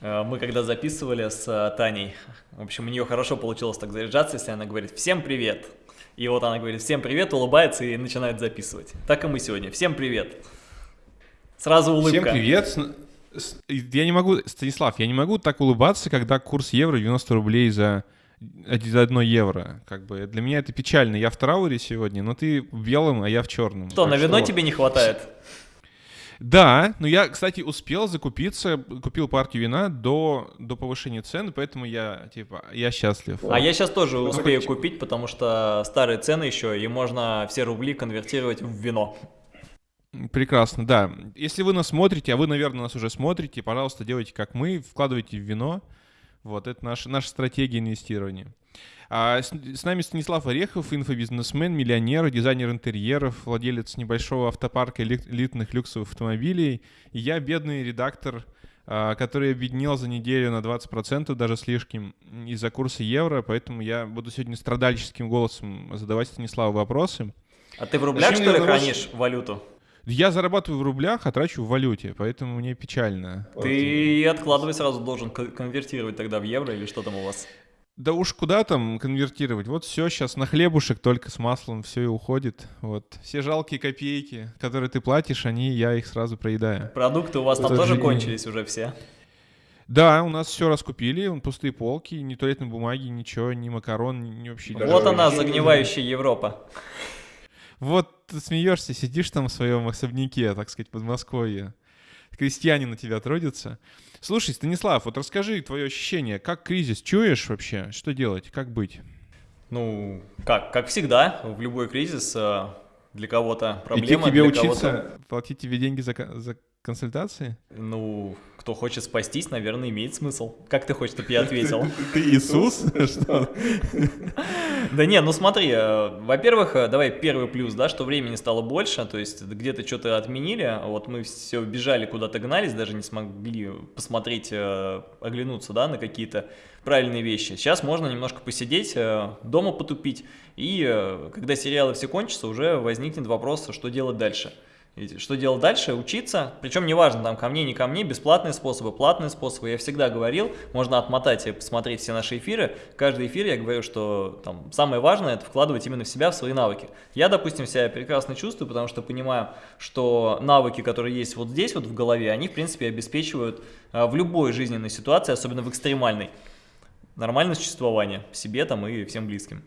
Э, мы когда записывали с э, Таней, в общем, у нее хорошо получилось так заряжаться, если она говорит «Всем привет!» И вот она говорит «Всем привет!», улыбается и начинает записывать. Так и мы сегодня. «Всем привет!» Сразу улыбка. Всем привет! Я не могу, Станислав, я не могу так улыбаться, когда курс евро 90 рублей за за одно евро. Как бы для меня это печально. Я в трауре сегодня, но ты в белом, а я в черном. Что, так на вино что... тебе не хватает? Да, но я, кстати, успел закупиться, купил партию вина до, до повышения цен, поэтому я, типа, я счастлив. А я сейчас тоже успею купить, потому что старые цены еще, и можно все рубли конвертировать в вино. Прекрасно, да. Если вы нас смотрите, а вы, наверное, нас уже смотрите, пожалуйста, делайте как мы, вкладывайте в вино. Вот, это наша, наша стратегия инвестирования. А с, с нами Станислав Орехов, инфобизнесмен, миллионер, дизайнер интерьеров, владелец небольшого автопарка элитных люксовых автомобилей. И я бедный редактор, а, который объединил за неделю на 20%, даже слишком, из-за курса евро, поэтому я буду сегодня страдальческим голосом задавать Станиславу вопросы. А ты в рублях, Зачем что ли, хранишь валюту? Я зарабатываю в рублях, а трачу в валюте, поэтому мне печально. Ты откладывай сразу должен конвертировать тогда в евро или что там у вас? Да уж куда там конвертировать? Вот все сейчас на хлебушек только с маслом все и уходит. Вот все жалкие копейки, которые ты платишь, они я их сразу проедаю. Продукты у вас там тоже кончились уже все? Да, у нас все раскупили, пустые полки, ни туалетной бумаги, ничего, ни макарон, ни вообще. Вот она, загнивающая Европа. Вот ты смеешься, сидишь там в своем особняке, так сказать, под Подмосковье. Крестьяне на тебя трудятся. Слушай, Станислав, вот расскажи твое ощущение. Как кризис чуешь вообще? Что делать? Как быть? Ну, как, как всегда, в любой кризис э, для кого-то проблема. Идти к тебе учиться, платить тебе деньги за, за консультации? Ну, кто хочет спастись, наверное, имеет смысл. Как ты хочешь, чтобы я ответил? Ты Иисус? Да не, ну смотри, э, во-первых, э, давай первый плюс, да, что времени стало больше, то есть где-то что-то отменили, вот мы все бежали, куда-то гнались, даже не смогли посмотреть, э, оглянуться, да, на какие-то правильные вещи. Сейчас можно немножко посидеть, дома потупить, и когда сериалы все кончатся, уже возникнет вопрос, что делать дальше. Что делать дальше? Учиться. Причем неважно, там ко мне, не ко мне, бесплатные способы, платные способы. Я всегда говорил, можно отмотать и посмотреть все наши эфиры. Каждый эфир я говорю, что там самое важное это вкладывать именно в себя, в свои навыки. Я, допустим, себя прекрасно чувствую, потому что понимаю, что навыки, которые есть вот здесь, вот в голове, они, в принципе, обеспечивают а, в любой жизненной ситуации, особенно в экстремальной, нормальное существование себе там и всем близким.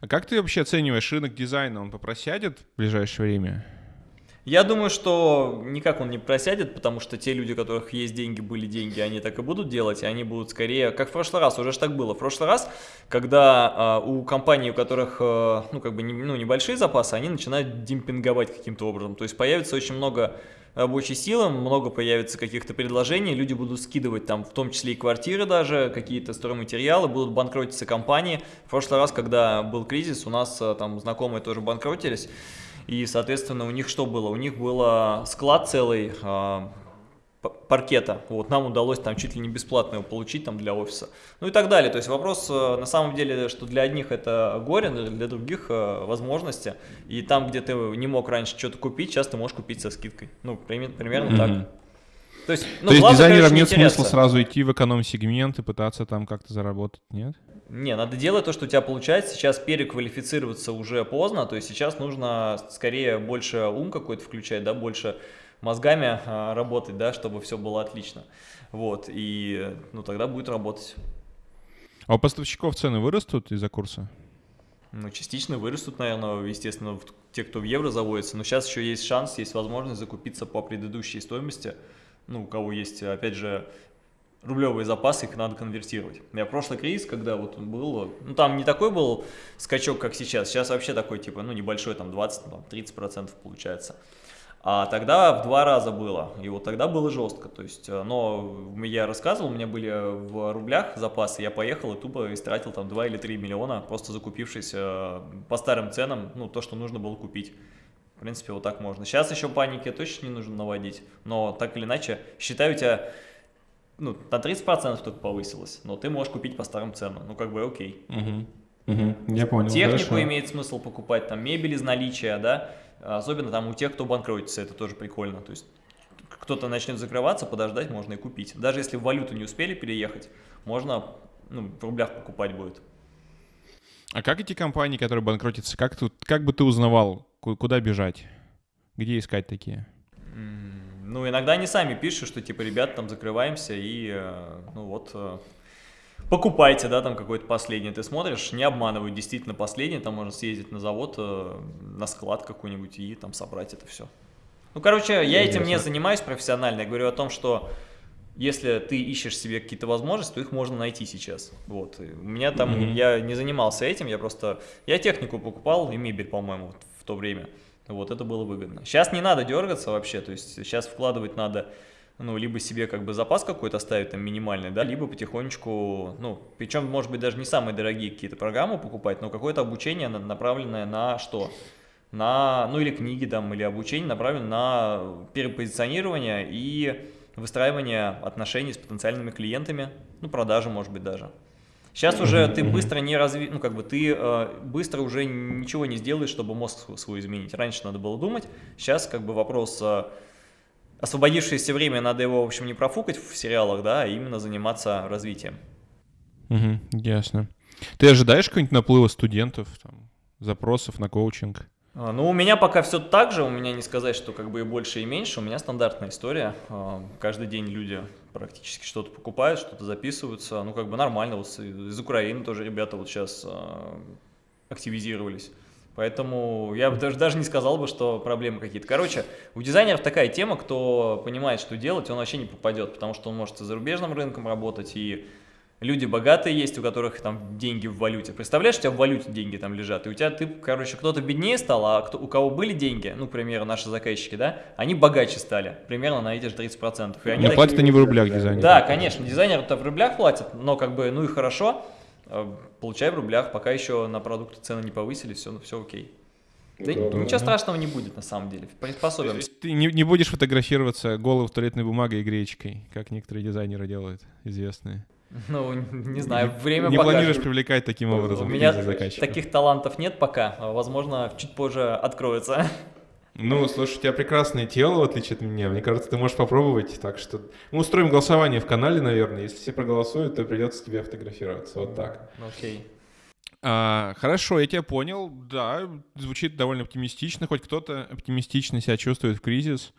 А как ты вообще оцениваешь рынок дизайна? Он попросядет в ближайшее время? Я думаю, что никак он не просядет, потому что те люди, у которых есть деньги, были деньги, они так и будут делать, и они будут скорее, как в прошлый раз, уже ж так было. В прошлый раз, когда э, у компаний, у которых, э, ну, как бы, не, ну, небольшие запасы, они начинают демпинговать каким-то образом. То есть появится очень много рабочей силы, много появится каких-то предложений, люди будут скидывать там, в том числе и квартиры даже, какие-то стройматериалы, будут банкротиться компании. В прошлый раз, когда был кризис, у нас э, там знакомые тоже банкротились, и, соответственно, у них что было? У них был склад целый а, паркета. Вот, нам удалось там чуть ли не бесплатно его получить там для офиса. Ну и так далее. То есть вопрос э, на самом деле, что для одних это горе, для других возможности. И там, где ты не мог раньше что-то купить, сейчас ты можешь купить со скидкой. Ну, примерно mm -hmm. так. То есть, ну, То есть главное, дизайнерам конечно, нет не смысла сразу идти в эконом-сегмент и пытаться там как-то заработать, нет? Не, надо делать то, что у тебя получается. Сейчас переквалифицироваться уже поздно, то есть сейчас нужно скорее больше ум какой-то включать, да, больше мозгами а, работать, да, чтобы все было отлично. Вот, и ну тогда будет работать. А у поставщиков цены вырастут из-за курса? Ну, частично вырастут, наверное, естественно, те, кто в евро заводится. Но сейчас еще есть шанс, есть возможность закупиться по предыдущей стоимости. Ну, у кого есть, опять же, рублевые запасы, их надо конвертировать. Я прошлый кризис, когда вот был, ну там не такой был скачок, как сейчас, сейчас вообще такой, типа, ну небольшой, там 20-30% получается. А тогда в два раза было, и вот тогда было жестко, то есть, э, но я рассказывал, у меня были в рублях запасы, я поехал и тупо истратил там 2 или 3 миллиона, просто закупившись э, по старым ценам, ну то, что нужно было купить. В принципе, вот так можно. Сейчас еще паники точно не нужно наводить, но так или иначе, считаю, тебя ну, на 30% только повысилось, но ты можешь купить по старым ценам, ну, как бы окей. Угу. Угу. Я понял, Технику хорошо. имеет смысл покупать, там, мебель из наличия, да, особенно там у тех, кто банкротится, это тоже прикольно, то есть кто-то начнет закрываться, подождать можно и купить. Даже если в валюту не успели переехать, можно ну, в рублях покупать будет. А как эти компании, которые банкротятся, как, тут, как бы ты узнавал, куда бежать? Где искать такие? Ну, иногда они сами пишут, что типа, ребят, там закрываемся и, э, ну вот, э, покупайте, да, там какой-то последний. Ты смотришь, не обманывают, действительно последний, там можно съездить на завод, э, на склад какой-нибудь и там собрать это все. Ну, короче, я этим не занимаюсь профессионально, я говорю о том, что если ты ищешь себе какие-то возможности, то их можно найти сейчас. Вот. У меня там, mm -hmm. я не занимался этим, я просто, я технику покупал и мебель, по-моему, в то время. Вот, это было выгодно. Сейчас не надо дергаться вообще, то есть сейчас вкладывать надо, ну, либо себе как бы запас какой-то ставить там минимальный, да, либо потихонечку, ну, причем, может быть, даже не самые дорогие какие-то программы покупать, но какое-то обучение направленное на что? На, ну, или книги там, или обучение направленное на перепозиционирование и выстраивание отношений с потенциальными клиентами, ну, продажи, может быть, даже. Сейчас уже ты быстро не разви... ну, как бы ты э, быстро уже ничего не сделаешь, чтобы мозг свой изменить. Раньше надо было думать, сейчас как бы вопрос... Э, освободившееся время, надо его, в общем, не профукать в сериалах, да, а именно заниматься развитием. Угу, ясно. Ты ожидаешь какого-нибудь наплыва студентов, там, запросов на коучинг? А, ну, у меня пока все так же, у меня не сказать, что как бы и больше, и меньше, у меня стандартная история. А, каждый день люди практически что-то покупают, что-то записываются, ну, как бы нормально, вот из Украины тоже ребята вот сейчас а, активизировались. Поэтому я бы даже, даже не сказал бы, что проблемы какие-то. Короче, у дизайнеров такая тема, кто понимает, что делать, он вообще не попадет, потому что он может и зарубежным рынком работать, и Люди богатые есть, у которых там деньги в валюте. Представляешь, у тебя в валюте деньги там лежат, и у тебя, ты, короче, кто-то беднее стал, а кто, у кого были деньги, ну, к примеру, наши заказчики, да, они богаче стали, примерно на эти же 30%. И они но такие... платят они в рублях дизайнеры. Да, конечно, дизайнеры-то в рублях платят, но как бы, ну и хорошо, э, получай в рублях, пока еще на продукты цены не повысили, все, ну, все окей. Да, да, ничего да. страшного не будет на самом деле, приспособимся. Ты не, не будешь фотографироваться голым в туалетной бумагой и гречкой, как некоторые дизайнеры делают, известные. Ну, не знаю, время Не планируешь привлекать таким образом У меня таких талантов нет пока, а, возможно, чуть позже откроется. Ну, слушай, у тебя прекрасное тело, в отличие от меня. Мне кажется, ты можешь попробовать. Так что мы устроим голосование в канале, наверное. Если все проголосуют, то придется тебе фотографироваться. Вот так. Окей. А, хорошо, я тебя понял. Да, звучит довольно оптимистично. Хоть кто-то оптимистично себя чувствует в кризис.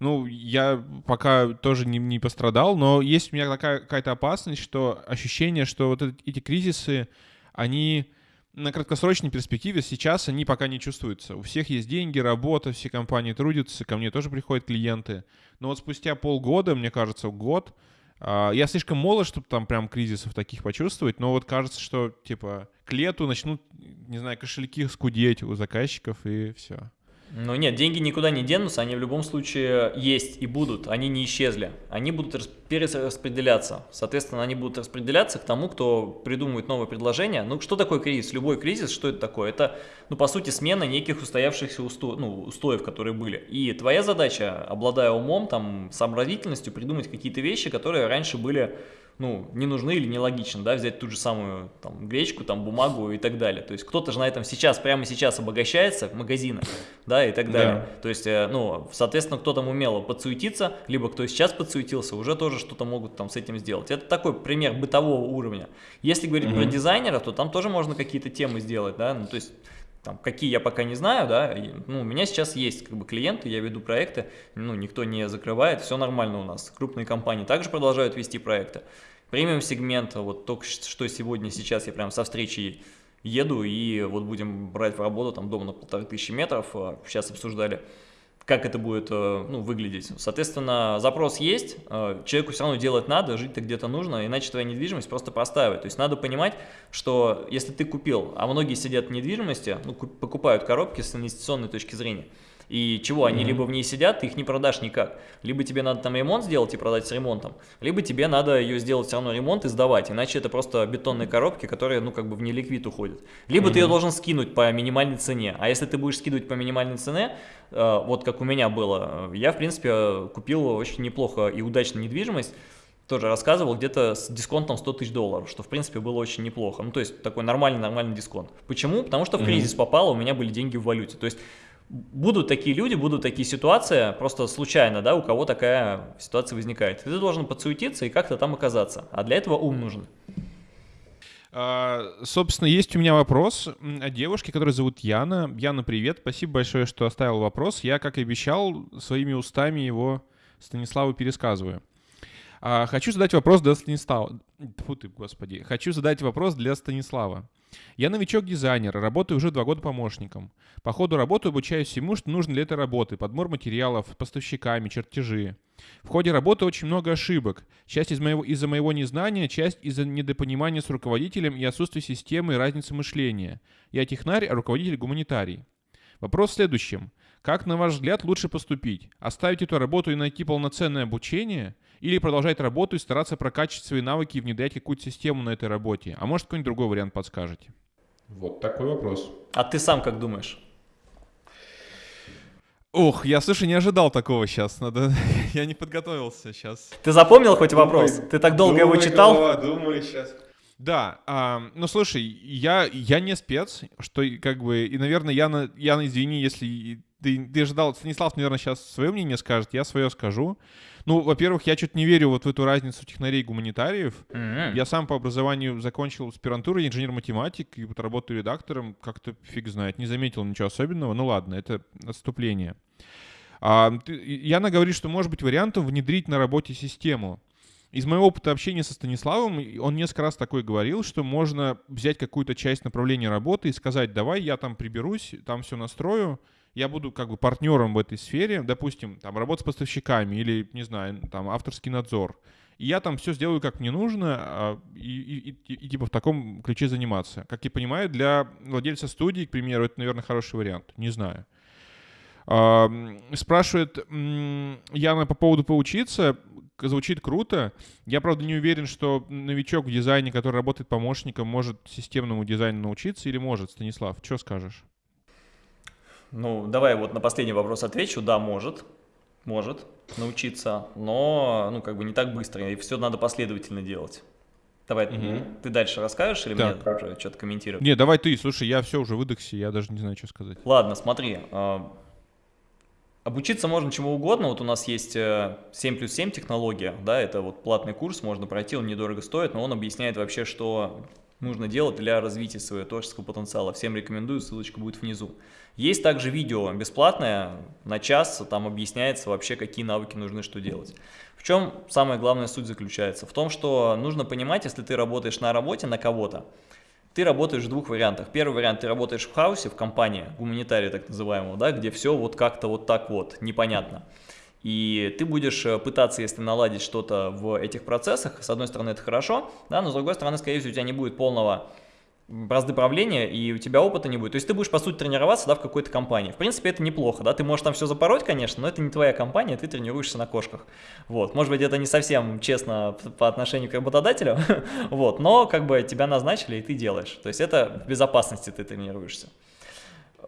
Ну, я пока тоже не, не пострадал, но есть у меня такая какая-то опасность, что ощущение, что вот эти кризисы, они на краткосрочной перспективе сейчас они пока не чувствуются. У всех есть деньги, работа, все компании трудятся, ко мне тоже приходят клиенты. Но вот спустя полгода, мне кажется, год, а, я слишком молод, чтобы там прям кризисов таких почувствовать, но вот кажется, что типа к лету начнут, не знаю, кошельки скудеть у заказчиков и все. Ну нет, деньги никуда не денутся, они в любом случае есть и будут, они не исчезли. Они будут перераспределяться. Соответственно, они будут распределяться к тому, кто придумывает новое предложение. Ну, что такое кризис? Любой кризис, что это такое? Это, ну, по сути, смена неких устоявшихся усто... ну, устоев, которые были. И твоя задача, обладая умом, там, сообразительностью, придумать какие-то вещи, которые раньше были ну, не нужны или нелогично, да, взять ту же самую там, гречку, там, бумагу и так далее. То есть кто-то же на этом сейчас, прямо сейчас обогащается в магазинах, да, и так далее. Да. То есть, э, ну, соответственно, кто там умело подсуетиться, либо кто сейчас подсуетился, уже тоже что-то могут там с этим сделать. Это такой пример бытового уровня. Если говорить угу. про дизайнера, то там тоже можно какие-то темы сделать, да, ну, то есть там, какие я пока не знаю, да, ну, у меня сейчас есть как бы клиенты, я веду проекты, ну, никто не закрывает, все нормально у нас. Крупные компании также продолжают вести проекты. Премиум сегмент, вот только что сегодня, сейчас я прям со встречи еду и вот будем брать в работу там дом на полторы тысячи метров, сейчас а, обсуждали, как это будет э, ну, выглядеть. Соответственно, запрос есть, э, человеку все равно делать надо, жить-то где-то нужно, иначе твоя недвижимость просто простаивает. То есть надо понимать, что если ты купил, а многие сидят в недвижимости, ну, покупают коробки с инвестиционной точки зрения, и чего, они либо в ней сидят, ты их не продашь никак. Либо тебе надо там ремонт сделать и продать с ремонтом, либо тебе надо ее сделать все равно ремонт и сдавать, иначе это просто бетонные коробки, которые, ну, как бы в неликвид уходят. Либо ты ее должен скинуть по минимальной цене, а если ты будешь скидывать по минимальной цене, э, вот как у меня было, я, в принципе, купил очень неплохо и удачно недвижимость, тоже рассказывал, где-то с дисконтом 100 тысяч долларов, что в принципе было очень неплохо. Ну, то есть такой нормальный-нормальный дисконт. Почему? Потому что в кризис mm -hmm. попало, у меня были деньги в валюте. То есть будут такие люди, будут такие ситуации, просто случайно, да, у кого такая ситуация возникает. Ты должен подсуетиться и как-то там оказаться. А для этого ум нужен. А, собственно, есть у меня вопрос о девушке, которую зовут Яна. Яна, привет. Спасибо большое, что оставил вопрос. Я, как и обещал, своими устами его Станиславу пересказываю. А, хочу задать вопрос для Станислава. Фу ты, господи. Хочу задать вопрос для Станислава. Я новичок-дизайнер, работаю уже два года помощником. По ходу работы обучаюсь всему, что нужно для этой работы. Подбор материалов, поставщиками, чертежи. В ходе работы очень много ошибок. Часть из моего, из-за моего незнания, часть из-за недопонимания с руководителем и отсутствия системы и разницы мышления. Я технарь, а руководитель гуманитарий. Вопрос в следующем. Как, на ваш взгляд, лучше поступить? Оставить эту работу и найти полноценное обучение – или продолжать работу и стараться прокачивать свои навыки и внедрять какую-то систему на этой работе? А может, какой-нибудь другой вариант подскажете? Вот такой вопрос. А ты сам как думаешь? Ох, я, слушай, не ожидал такого сейчас. Надо... я не подготовился сейчас. Ты запомнил хоть вопрос? Думай, ты так долго думай, его читал? Голова, думай сейчас. Да, а, ну слушай, я, я не спец, что как бы, и, наверное, я, на, я извини, если ты, ты ожидал, Станислав, наверное, сейчас свое мнение скажет, я свое скажу. Ну, во-первых, я что-то не верю вот в эту разницу технарей и гуманитариев. Mm-hmm. Я сам по образованию закончил аспирантуру, инженер-математик, и вот работаю редактором, как-то фиг знает, не заметил ничего особенного. Ну ладно, это отступление. А, ты, Яна говорит, что может быть вариантом внедрить на работе систему. Из моего опыта общения со Станиславом, он несколько раз такой говорил, что можно взять какую-то часть направления работы и сказать, давай я там приберусь, там все настрою, я буду как бы партнером в этой сфере, допустим, там, работа с поставщиками или, не знаю, там, авторский надзор, и я там все сделаю, как мне нужно, а, и, и, и, и типа в таком ключе заниматься. Как я понимаю, для владельца студии, к примеру, это, наверное, хороший вариант. Не знаю. Спрашивает Яна по поводу поучиться. Звучит круто. Я, правда, не уверен, что новичок в дизайне, который работает помощником, может системному дизайну научиться или может. Станислав, что скажешь? Ну, давай вот на последний вопрос отвечу. Да, может. Может научиться, но, ну, как бы не так быстро. И все надо последовательно делать. Давай, угу. ты дальше расскажешь или так. мне уже что-то комментировать? Не, давай ты, слушай, я все уже выдохся, я даже не знаю, что сказать. Ладно, смотри. Э, обучиться можно чему угодно. Вот у нас есть 7 э, плюс 7 технология, да, это вот платный курс, можно пройти, он недорого стоит, но он объясняет вообще, что нужно делать для развития своего творческого потенциала. Всем рекомендую, ссылочка будет внизу. Есть также видео бесплатное, на час, там объясняется вообще, какие навыки нужны, что делать. В чем самая главная суть заключается? В том, что нужно понимать, если ты работаешь на работе на кого-то, ты работаешь в двух вариантах. Первый вариант, ты работаешь в хаусе, в компании, гуманитарии так называемого, да, где все вот как-то вот так вот, непонятно. И ты будешь э, пытаться, если наладить что-то в этих процессах, с одной стороны это хорошо, да, но с другой стороны, скорее всего, у тебя не будет полного бразды правления, и у тебя опыта не будет. То есть ты будешь, по сути, тренироваться да, в какой-то компании. В принципе, это неплохо, да, ты можешь там все запороть, конечно, но это не твоя компания, ты тренируешься на кошках. Вот, может быть, это не совсем честно по отношению к работодателю, вот, но как бы тебя назначили, и ты делаешь. То есть это в безопасности ты тренируешься.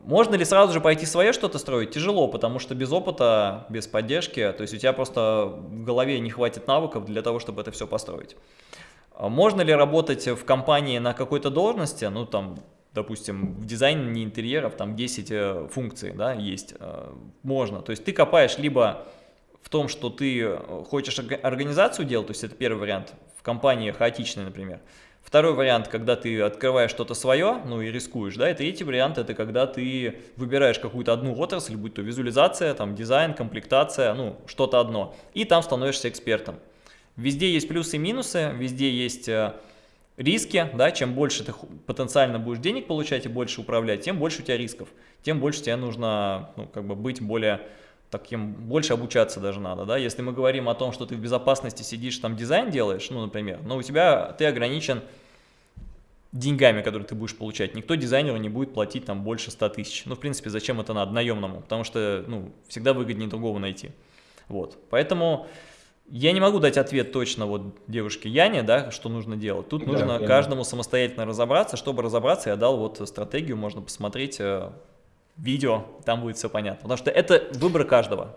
Можно ли сразу же пойти свое что-то строить? Тяжело, потому что без опыта, без поддержки, то есть у тебя просто в голове не хватит навыков для того, чтобы это все построить. А можно ли работать в компании на какой-то должности, ну там, допустим, в дизайне интерьеров там 10 э, функций, да, есть, э, можно. То есть ты копаешь либо в том, что ты хочешь организацию делать, то есть это первый вариант, в компании хаотичной, например, Второй вариант, когда ты открываешь что-то свое, ну и рискуешь, да, и третий вариант, это когда ты выбираешь какую-то одну отрасль, будь то визуализация, там, дизайн, комплектация, ну, что-то одно, и там становишься экспертом. Везде есть плюсы и минусы, везде есть э, риски, да, чем больше ты потенциально будешь денег получать и больше управлять, тем больше у тебя рисков, тем больше тебе нужно, ну, как бы быть более таким, больше обучаться даже надо, да, если мы говорим о том, что ты в безопасности сидишь, там дизайн делаешь, ну, например, но у тебя, ты ограничен деньгами, которые ты будешь получать. Никто дизайнеру не будет платить там больше 100 тысяч. Ну, в принципе, зачем это надо наемному? Потому что, ну, всегда выгоднее другого найти. Вот, поэтому я не могу дать ответ точно вот девушке Яне, да, что нужно делать. Тут да, нужно каждому самостоятельно разобраться. Чтобы разобраться, я дал вот стратегию, можно посмотреть э, видео, там будет все понятно. Потому что это выбор каждого.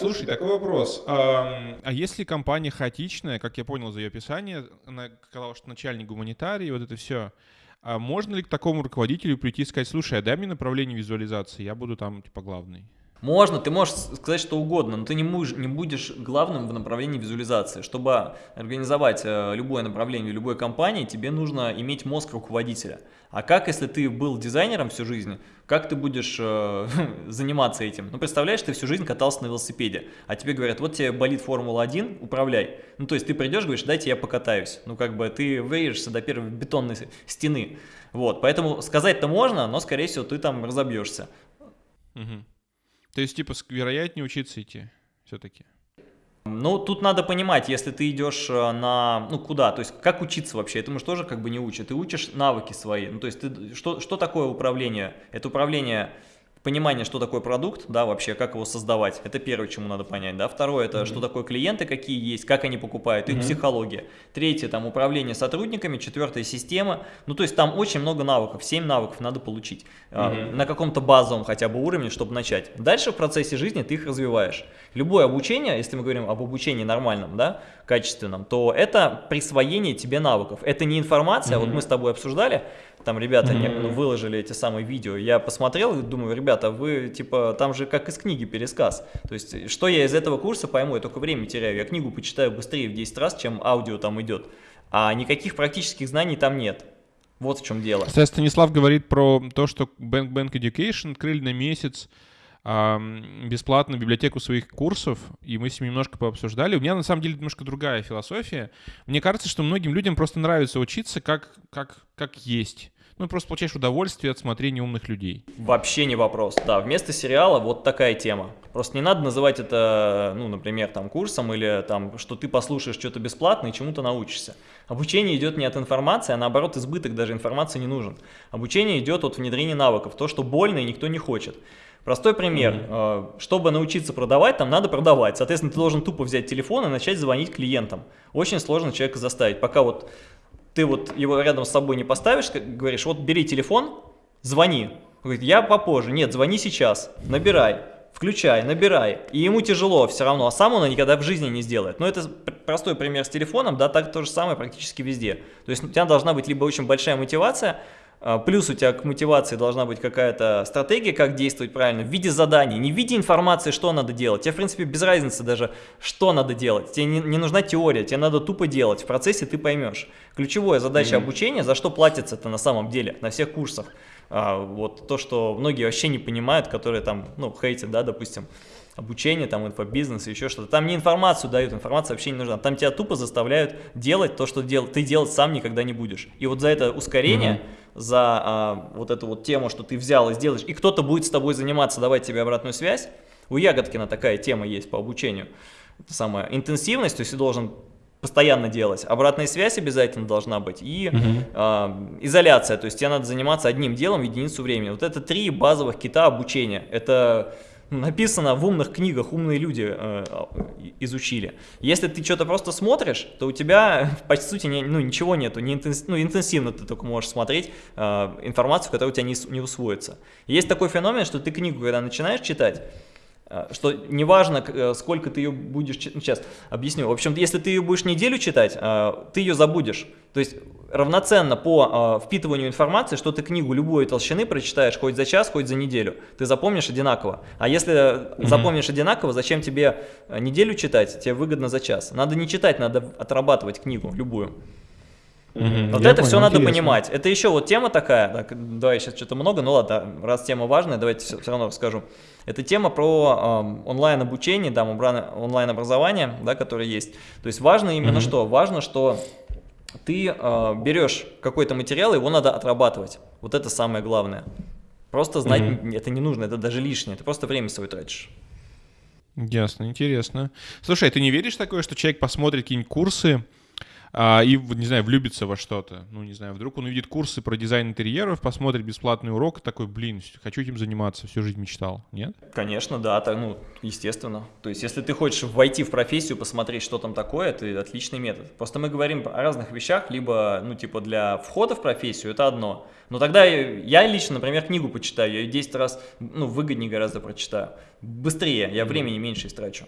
Слушай, такой вопрос. А, а если компания хаотичная, как я понял за ее описание, она сказала, что начальник гуманитарий, вот это все, а можно ли к такому руководителю прийти и сказать, слушай, а дай мне направление визуализации, я буду там, типа, главный? Можно, ты можешь сказать что угодно, но ты не, будешь, не будешь главным в направлении визуализации. Чтобы организовать э, любое направление любой компании, тебе нужно иметь мозг руководителя. А как, если ты был дизайнером всю жизнь, как ты будешь э, заниматься этим? Ну, представляешь, ты всю жизнь катался на велосипеде, а тебе говорят, вот тебе болит Формула-1, управляй. Ну, то есть ты придешь, говоришь, дайте я покатаюсь. Ну, как бы ты вырежешься до первой бетонной стены. Вот, поэтому сказать-то можно, но, скорее всего, ты там разобьешься. Угу. То есть, типа, вероятнее учиться идти все-таки? Ну, тут надо понимать, если ты идешь э, на, ну, куда, то есть, как учиться вообще, это мы же тоже как бы не учат, ты учишь навыки свои, ну, то есть, ты, что, что такое управление? Это управление понимание, что такое продукт, да, вообще, как его создавать, это первое, чему надо понять, да, второе, это mm -hmm. что такое клиенты, какие есть, как они покупают, их mm -hmm. психология, третье, там, управление сотрудниками, четвертое, система, ну, то есть там очень много навыков, 7 навыков надо получить mm -hmm. на каком-то базовом хотя бы уровне, чтобы начать. Дальше в процессе жизни ты их развиваешь. Любое обучение, если мы говорим об обучении нормальном, да, качественном, то это присвоение тебе навыков, это не информация, mm -hmm. вот мы с тобой обсуждали, там ребята mm -hmm. выложили эти самые видео. Я посмотрел и думаю, ребята, вы типа, там же как из книги пересказ. То есть, что я из этого курса пойму, я только время теряю. Я книгу почитаю быстрее в 10 раз, чем аудио там идет. А никаких практических знаний там нет. Вот в чем дело. Кстати, Станислав говорит про то, что Bank Bank Education открыли на месяц бесплатную библиотеку своих курсов, и мы с ним немножко пообсуждали. У меня на самом деле немножко другая философия. Мне кажется, что многим людям просто нравится учиться как, как, как есть ну, просто получаешь удовольствие от смотрения умных людей. Вообще не вопрос, да, вместо сериала вот такая тема. Просто не надо называть это, ну, например, там, курсом или там, что ты послушаешь что-то бесплатно и чему-то научишься. Обучение идет не от информации, а наоборот избыток даже информации не нужен. Обучение идет от внедрения навыков, то, что больно и никто не хочет. Простой пример. Mm -hmm. Чтобы научиться продавать, там надо продавать. Соответственно, ты должен тупо взять телефон и начать звонить клиентам. Очень сложно человека заставить. Пока вот ты вот его рядом с собой не поставишь, говоришь, вот бери телефон, звони. Он говорит, я попозже. Нет, звони сейчас, набирай, включай, набирай. И ему тяжело все равно, а сам он никогда в жизни не сделает. Но это простой пример с телефоном, да, так то же самое практически везде. То есть у тебя должна быть либо очень большая мотивация, плюс у тебя к мотивации должна быть какая-то стратегия, как действовать правильно, в виде заданий, не в виде информации, что надо делать. Тебе, в принципе, без разницы даже, что надо делать. Тебе не, не нужна теория, тебе надо тупо делать. В процессе ты поймешь. Ключевая задача mm -hmm. обучения, за что платится-то на самом деле, на всех курсах. А, вот то, что многие вообще не понимают, которые там, ну, хейтят, да, допустим, обучение, там, инфобизнес, еще что-то. Там не информацию дают, информация вообще не нужна. Там тебя тупо заставляют делать то, что дел ты делать сам никогда не будешь. И вот за это ускорение... Mm -hmm за а, вот эту вот тему, что ты взял и сделаешь, и кто-то будет с тобой заниматься, давать тебе обратную связь. У Ягодкина такая тема есть по обучению. Это самая интенсивность, то есть ты должен постоянно делать. Обратная связь обязательно должна быть. И угу. э, изоляция, то есть тебе надо заниматься одним делом в единицу времени. Вот это три базовых кита обучения. Это написано в умных книгах, умные люди э, изучили. Если ты что-то просто смотришь, то у тебя, по сути, не, ну, ничего нету, не интенс, ну, интенсивно ты только можешь смотреть э, информацию, которая у тебя не, не усвоится. Есть такой феномен, что ты книгу, когда начинаешь читать, э, что неважно, э, сколько ты ее будешь сейчас объясню. В общем, если ты ее будешь неделю читать, э, ты ее забудешь. То есть равноценно по э, впитыванию информации, что ты книгу любой толщины прочитаешь хоть за час, хоть за неделю. Ты запомнишь одинаково. А если mm -hmm. запомнишь одинаково, зачем тебе э, неделю читать? Тебе выгодно за час. Надо не читать, надо отрабатывать книгу любую. Mm -hmm. Вот Я это понял, все надо понимать. Это еще вот тема такая, так, давай сейчас что-то много, ну ладно, раз тема важная, давайте все, все равно расскажу. Это тема про э, онлайн обучение, да, онлайн образование, да, которое есть. То есть важно именно mm -hmm. что? Важно, что ты э, берешь какой-то материал, его надо отрабатывать. Вот это самое главное. Просто знать mm -hmm. это не нужно, это даже лишнее, ты просто время свое тратишь. Ясно, интересно. Слушай, ты не веришь такое, что человек посмотрит какие-нибудь курсы, а, и, не знаю, влюбится во что-то. Ну, не знаю, вдруг он увидит курсы про дизайн интерьеров, посмотрит бесплатный урок, такой, блин, хочу этим заниматься, всю жизнь мечтал, нет? Конечно, да, так, ну, естественно. То есть, если ты хочешь войти в профессию, посмотреть, что там такое, это отличный метод. Просто мы говорим о разных вещах, либо, ну, типа, для входа в профессию это одно. Но тогда я лично, например, книгу почитаю, я ее 10 раз, ну, выгоднее гораздо прочитаю. Быстрее, я времени меньше истрачу.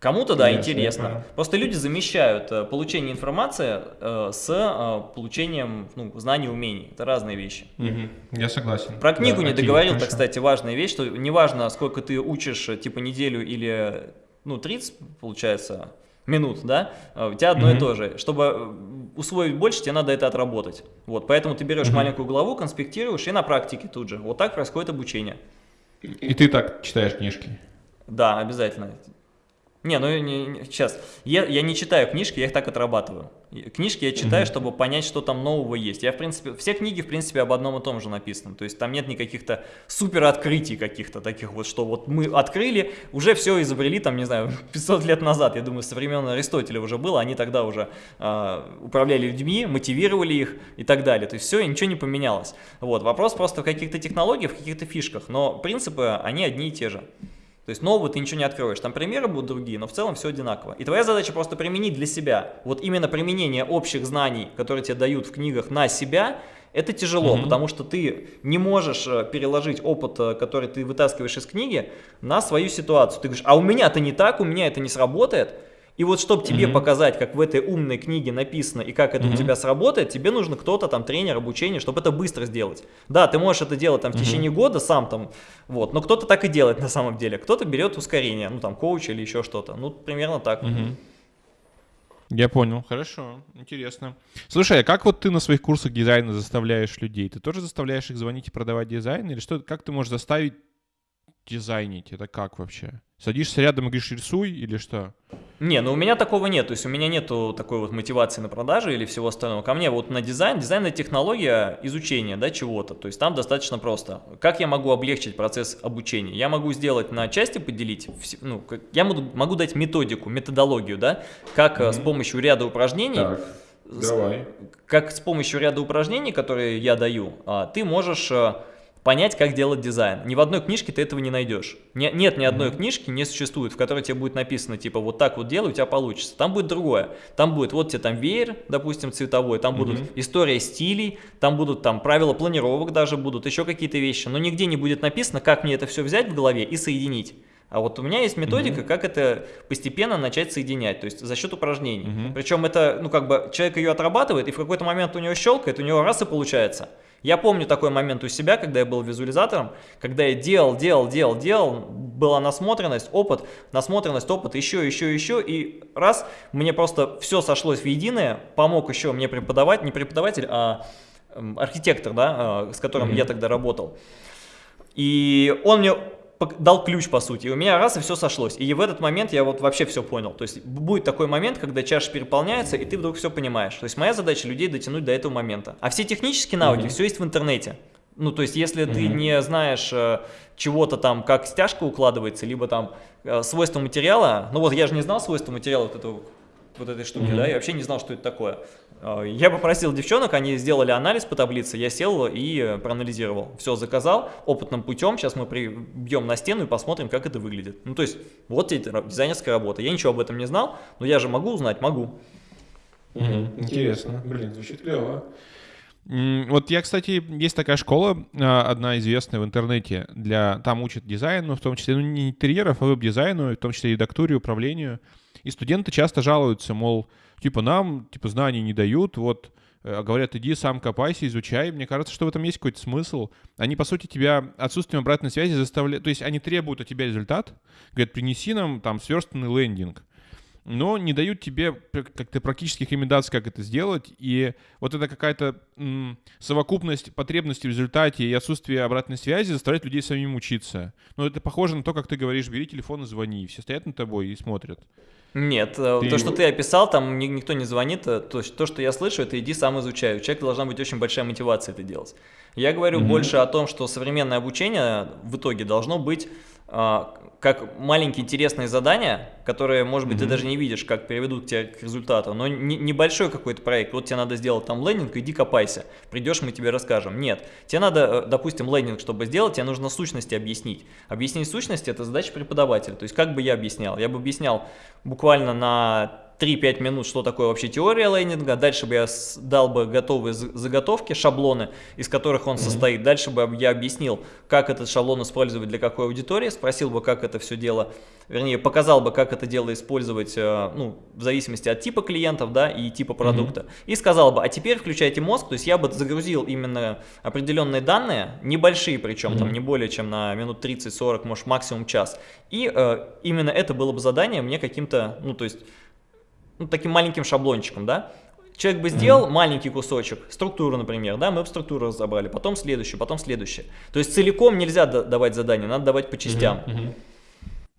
Кому-то, да, интересно. Просто люди замещают э, получение информации э, с э, получением ну, знаний, умений. Это разные вещи. Мгм. Я согласен. Про книгу Да, не договорил, так, кстати, важная вещь, что неважно, сколько ты учишь, типа неделю или, ну, 30, получается, минут, да, у тебя одно и Мгм. то же. Чтобы усвоить больше, тебе надо это отработать. Вот, поэтому ты берешь Мгм. маленькую главу, конспектируешь и на практике тут же. Вот так происходит обучение. И ты так читаешь книжки? Да, обязательно. Не, ну не, не- сейчас. Я, я не читаю книжки, я их так отрабатываю. Книжки я читаю, Мгм. чтобы понять, что там нового есть. Я, в принципе, все книги, в принципе, об одном и том же написаны. То есть там нет никаких-то супер открытий каких-то таких вот, что вот мы открыли, уже все изобрели, там, не знаю, 500 лет назад, я думаю, со времен Аристотеля уже было, они тогда уже а, управляли людьми, мотивировали их и так далее. То есть все, ничего не поменялось. Вот, вопрос просто в каких-то технологиях, в каких-то фишках, но принципы, они одни и те же. То есть нового ты ничего не откроешь. Там примеры будут другие, но в целом все одинаково. И твоя задача просто применить для себя. Вот именно применение общих знаний, которые тебе дают в книгах на себя, это тяжело, Мгм. потому что ты не можешь э, переложить опыт, э, который ты вытаскиваешь из книги, на свою ситуацию. Ты говоришь, а у меня это не так, у меня это не сработает. И вот чтобы тебе Мгм. показать, как в этой умной книге написано и как это у Мгм. тебя сработает, тебе нужно кто-то там, тренер, обучение, чтобы это быстро сделать. Да, ты можешь это делать там в Мгм. течение года сам там, вот, но кто-то так и делает на самом деле. Кто-то берет ускорение, ну там коуч или еще что-то. Ну, примерно так. Мгм. Я понял, хорошо, интересно. Слушай, а как вот ты на своих курсах дизайна заставляешь людей? Ты тоже заставляешь их звонить и продавать дизайн? Или что, как ты можешь заставить дизайнить? Это как вообще? Садишься рядом и говоришь, рисуй или что? Не, ну у меня такого нет, то есть у меня нету такой вот мотивации на продажи или всего остального. Ко мне вот на дизайн, дизайн это технология изучения, да, чего-то, то есть там достаточно просто. Как я могу облегчить процесс обучения? Я могу сделать на части поделить, ну, я могу, могу дать методику, методологию, да, как э, с Мгм. помощью ряда упражнений Так, с- давай. как с помощью ряда упражнений, которые я даю, а, ты можешь э, понять, как делать дизайн. Ни в одной книжке ты этого не найдешь. Не- нет ни одной Мгм. книжки, не существует, в которой тебе будет написано, типа, вот так вот делай, у тебя получится. Там будет другое. Там будет, вот тебе там веер, допустим, цветовой, там будут Мгм. история стилей, там будут там правила планировок даже будут, еще какие-то вещи. Но нигде не будет написано, как мне это все взять в голове и соединить. А вот у меня есть методика, Мгм. как это постепенно начать соединять, то есть за счет упражнений. Мгм. Причем это, ну как бы, человек ее отрабатывает, и в какой-то момент у него щелкает, у него раз и получается. Я помню такой момент у себя, когда я был визуализатором, когда я делал, делал, делал, делал, была насмотренность, опыт, насмотренность, опыт, еще, еще, еще, и раз, мне просто все сошлось в единое, помог еще мне преподавать, не преподаватель, а эм, архитектор, да, а, с которым Мгм. я тогда работал. И он мне дал ключ, по сути, и у меня раз и все сошлось. И в этот момент я вот вообще все понял. То есть будет такой момент, когда чаша переполняется, и ты вдруг все понимаешь. То есть моя задача людей дотянуть до этого момента. А все технические навыки, Мгм. все есть в интернете. Ну, то есть, если ты Мгм. не знаешь э, чего-то там, как стяжка укладывается, либо там э, свойства материала, ну вот я же не знал свойства материала вот, этого, вот этой штуки, Мгм. да, я вообще не знал, что это такое. Э, Я попросил девчонок, они сделали анализ по таблице, я сел и э, проанализировал. Все, заказал опытным путем, сейчас мы прибьем на стену и посмотрим, как это выглядит. Ну, то есть, вот тебе дизайнерская работа. Я ничего об этом не знал, но я же могу узнать, могу. Интересно. Блин, звучит клево. Вот я, кстати, есть такая школа, а, одна известная в интернете, для там учат дизайну, в том числе, ну, не интерьеров, а веб-дизайну, в том числе редактуре, управлению. И студенты часто жалуются, мол, типа нам, типа, знаний не дают, вот, э, говорят, иди сам копайся, изучай. Мне кажется, что в этом есть какой-то смысл. Они, по сути, тебя отсутствием обратной связи заставляют, то есть они требуют от тебя результат, говорят, принеси нам там сверстанный лендинг но не дают тебе как-то практических рекомендаций, как это сделать. И вот это какая-то совокупность потребностей в результате и отсутствие обратной связи заставляет людей самим учиться. Но это похоже на то, как ты говоришь, бери телефон и звони. Все стоят над тобой и смотрят. Нет, э, Ты- то, что ты описал, там ни- никто не звонит. э, То, то, что я слышу, это иди сам изучай. У человека должна быть очень большая мотивация это делать. Я говорю Мгм. больше о том, что современное обучение в итоге должно быть как маленькие интересные задания, которые, может быть, ты Мгм. даже не видишь, как приведут тебя к результату, но не- небольшой какой-то проект. Вот тебе надо сделать там лендинг, иди копайся. Придешь, мы тебе расскажем. Нет, тебе надо, э, допустим, лендинг, чтобы сделать, тебе нужно сущности объяснить. Объяснить сущности – это задача преподавателя. То есть как бы я объяснял? Я бы объяснял буквально на 3-5 минут, что такое вообще теория лейнинга, дальше бы я дал бы готовые заготовки, шаблоны, из которых он состоит, дальше бы я объяснил, как этот шаблон использовать для какой аудитории, спросил бы, как это все дело, вернее, показал бы, как это дело использовать, э, ну, в зависимости от типа клиентов, да, и типа продукта, mm-hmm. и сказал бы, а теперь включайте мозг, то есть я бы загрузил именно определенные данные, небольшие причем, mm-hmm. там не более чем на минут 30-40, может максимум час, и э, именно это было бы задание мне каким-то, ну, то есть ну, таким маленьким шаблончиком, да, Человек бы сделал mm-hmm. маленький кусочек, структуру, например, да, мы бы структуру разобрали, потом следующую, потом следующее. То есть целиком нельзя давать задание, надо давать по частям. Mm-hmm.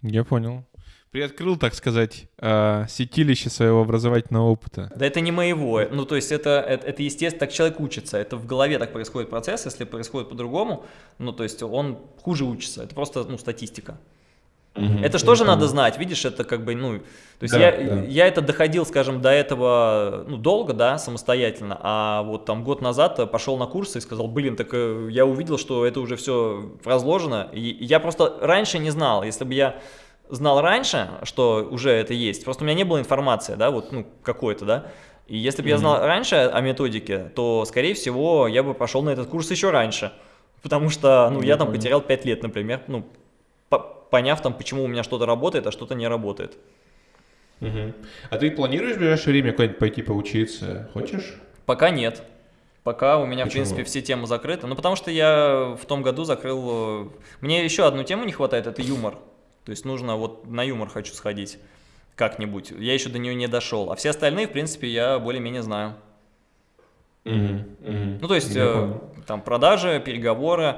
Я понял. Приоткрыл, так сказать, э, сетилище своего образовательного опыта. Да это не моего. Ну, то есть это, это, это естественно, так человек учится. Это в голове так происходит процесс. Если происходит по-другому, ну, то есть он хуже учится. Это просто, ну, статистика. Угу, это что же надо знать, видишь, это как бы, ну, то есть да, я, да. я это доходил, скажем, до этого, ну, долго, да, самостоятельно, а вот там год назад пошел на курсы и сказал, блин, так э, я увидел, что это уже все разложено, и я просто раньше не знал, если бы я знал раньше, что уже это есть, просто у меня не было информации, да, вот, ну, какой-то, да, и если бы mm -hmm. я знал раньше о методике, то, скорее всего, я бы пошел на этот курс еще раньше, потому что, ну, я там потерял 5 лет, например, ну, поняв там, почему у меня что-то работает, а что-то не работает. Угу. А ты планируешь в ближайшее время куда-нибудь пойти поучиться? Хочешь? Пока нет. Пока у меня, Почему? в принципе, все темы закрыты. Ну, потому что я в том году закрыл... Мне еще одну тему не хватает, это юмор. То есть нужно вот на юмор хочу сходить как-нибудь. Я еще до нее не дошел. А все остальные, в принципе, я более-менее знаю. Угу, угу. Ну, то есть, э, там, продажи, переговоры,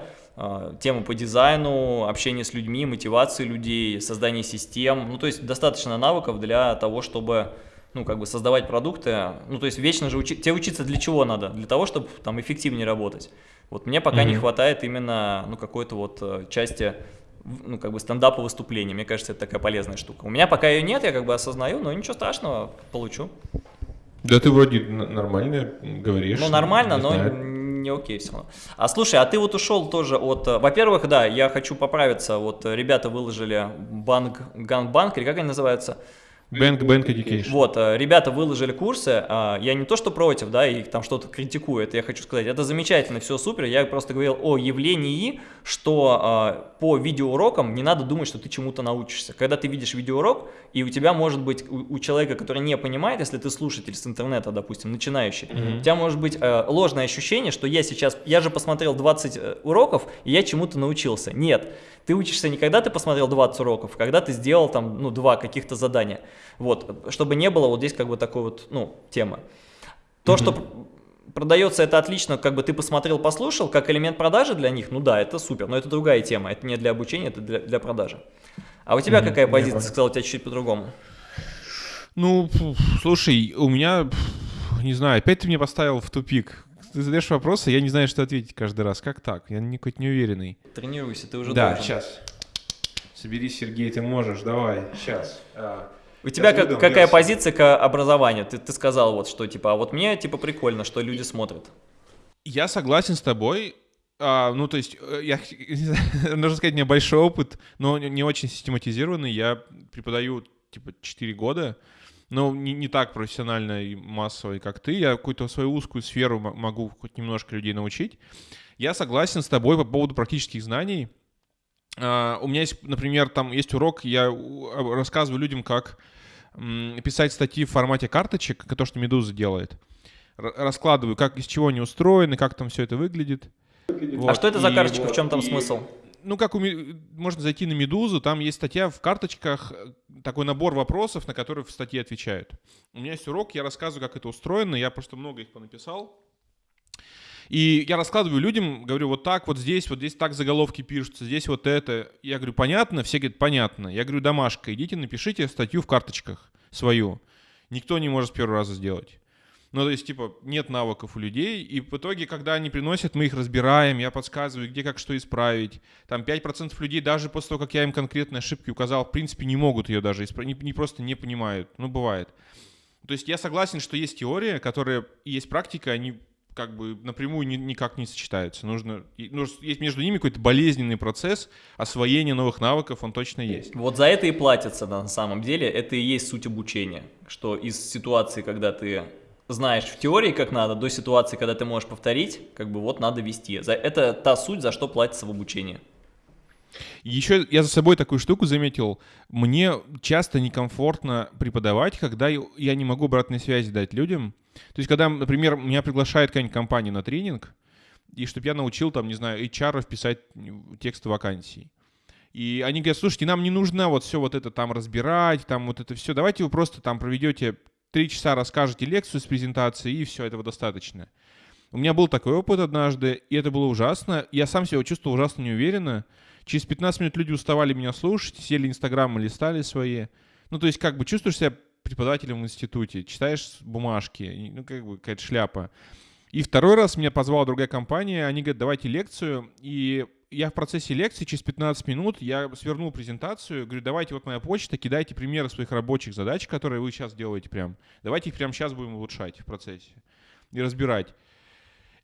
темы по дизайну, общение с людьми, мотивации людей, создание систем. Ну, то есть достаточно навыков для того, чтобы ну, как бы создавать продукты. Ну, то есть вечно же учить. Тебе учиться для чего надо? Для того, чтобы там эффективнее работать. Вот мне пока mm -hmm. не хватает именно, ну, какой-то вот э, части ну, как бы стендапа выступления. Мне кажется, это такая полезная штука. У меня пока ее нет, я как бы осознаю, но ничего страшного, получу. Да ты вроде нормально говоришь. Ну, нормально, но не окей все равно. А слушай, а ты вот ушел тоже от... Э, во-первых, да, я хочу поправиться. Вот э, ребята выложили банк, Ганбанк, или как они называются? Bank, Bank Education. Вот, э, ребята выложили курсы, а, я не то что против, да, и там что-то критикую, это я хочу сказать, это замечательно, все супер, я просто говорил о явлении, что а, по видеоурокам не надо думать, что ты чему-то научишься. Когда ты видишь видеоурок, и у тебя может быть, у, у человека, который не понимает, если ты слушатель с интернета, допустим, начинающий, mm -hmm. у тебя может быть э, ложное ощущение, что я сейчас, я же посмотрел 20 э, уроков, и я чему-то научился. Нет, ты учишься не когда ты посмотрел 20 уроков, а когда ты сделал там, ну, два каких-то задания. Вот, чтобы не было вот здесь как бы такой вот, ну, темы. То, mm -hmm. что продается это отлично, как бы ты посмотрел, послушал, как элемент продажи для них, ну да, это супер, но это другая тема, это не для обучения, это для, для продажи. А у тебя mm -hmm. какая позиция, сказал, у тебя чуть-чуть по-другому? Ну, слушай, у меня, не знаю, опять ты меня поставил в тупик ты задаешь вопросы, я не знаю, что ответить каждый раз. Как так? Я какой-то неуверенный. Тренируйся, ты уже Да, должен. сейчас. Соберись, Сергей, ты можешь, давай, сейчас. А, у тебя как, какая позиция к образованию? Ты, ты сказал вот, что типа, а вот мне типа прикольно, что люди смотрят. Я согласен с тобой. А, ну, то есть, э, я, нужно сказать, у меня большой опыт, но не очень систематизированный. Я преподаю типа 4 года но не, не так профессионально и массово, как ты. Я какую-то свою узкую сферу могу хоть немножко людей научить. Я согласен с тобой по поводу практических знаний. Uh, у меня есть, например, там есть урок, я рассказываю людям, как писать статьи в формате карточек, то, что Медуза делает. Раскладываю, как из чего они устроены, как там все это выглядит. Вот. А что это за карточка, в чем там и... смысл? ну, как у, можно зайти на Медузу, там есть статья в карточках, такой набор вопросов, на которые в статье отвечают. У меня есть урок, я рассказываю, как это устроено, я просто много их понаписал. И я раскладываю людям, говорю, вот так, вот здесь, вот здесь так заголовки пишутся, здесь вот это. Я говорю, понятно? Все говорят, понятно. Я говорю, домашка, идите напишите статью в карточках свою. Никто не может с первого раза сделать. Ну, то есть, типа, нет навыков у людей, и в итоге, когда они приносят, мы их разбираем, я подсказываю, где как что исправить. Там 5% людей даже после того, как я им конкретные ошибки указал, в принципе, не могут ее даже исправить, не, не просто не понимают. Ну, бывает. То есть я согласен, что есть теория, которая есть практика, они как бы напрямую ни, никак не сочетаются. Нужно, нужно, есть между ними какой-то болезненный процесс освоения новых навыков, он точно есть. Вот за это и платится на самом деле, это и есть суть обучения, что из ситуации, когда ты знаешь в теории, как надо, до ситуации, когда ты можешь повторить, как бы вот надо вести. За, это та суть, за что платится в обучении. Еще я за собой такую штуку заметил. Мне часто некомфортно преподавать, когда я не могу обратной связи дать людям. То есть, когда, например, меня приглашает какая-нибудь компания на тренинг, и чтобы я научил, там, не знаю, HR писать тексты вакансий. И они говорят, слушайте, нам не нужно вот все вот это там разбирать, там вот это все. Давайте вы просто там проведете три часа, расскажете лекцию с презентацией, и все, этого достаточно. У меня был такой опыт однажды, и это было ужасно. Я сам себя чувствовал ужасно неуверенно. Через 15 минут люди уставали меня слушать, сели инстаграмы, листали свои. Ну, то есть, как бы чувствуешь себя преподавателем в институте, читаешь бумажки, ну, как бы какая-то шляпа. И второй раз меня позвала другая компания, они говорят, давайте лекцию, и я в процессе лекции через 15 минут я свернул презентацию, говорю, давайте вот моя почта, кидайте примеры своих рабочих задач, которые вы сейчас делаете прям. Давайте их прямо сейчас будем улучшать в процессе и разбирать.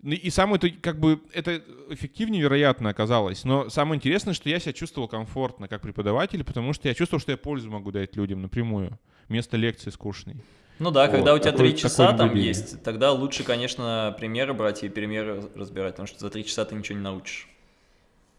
Ну, и самое, как бы, это эффективнее, вероятно, оказалось. Но самое интересное, что я себя чувствовал комфортно как преподаватель, потому что я чувствовал, что я пользу могу дать людям напрямую, вместо лекции скучной. Ну да, вот, когда у тебя три часа там есть, тогда лучше, конечно, примеры брать и примеры разбирать, потому что за три часа ты ничего не научишь.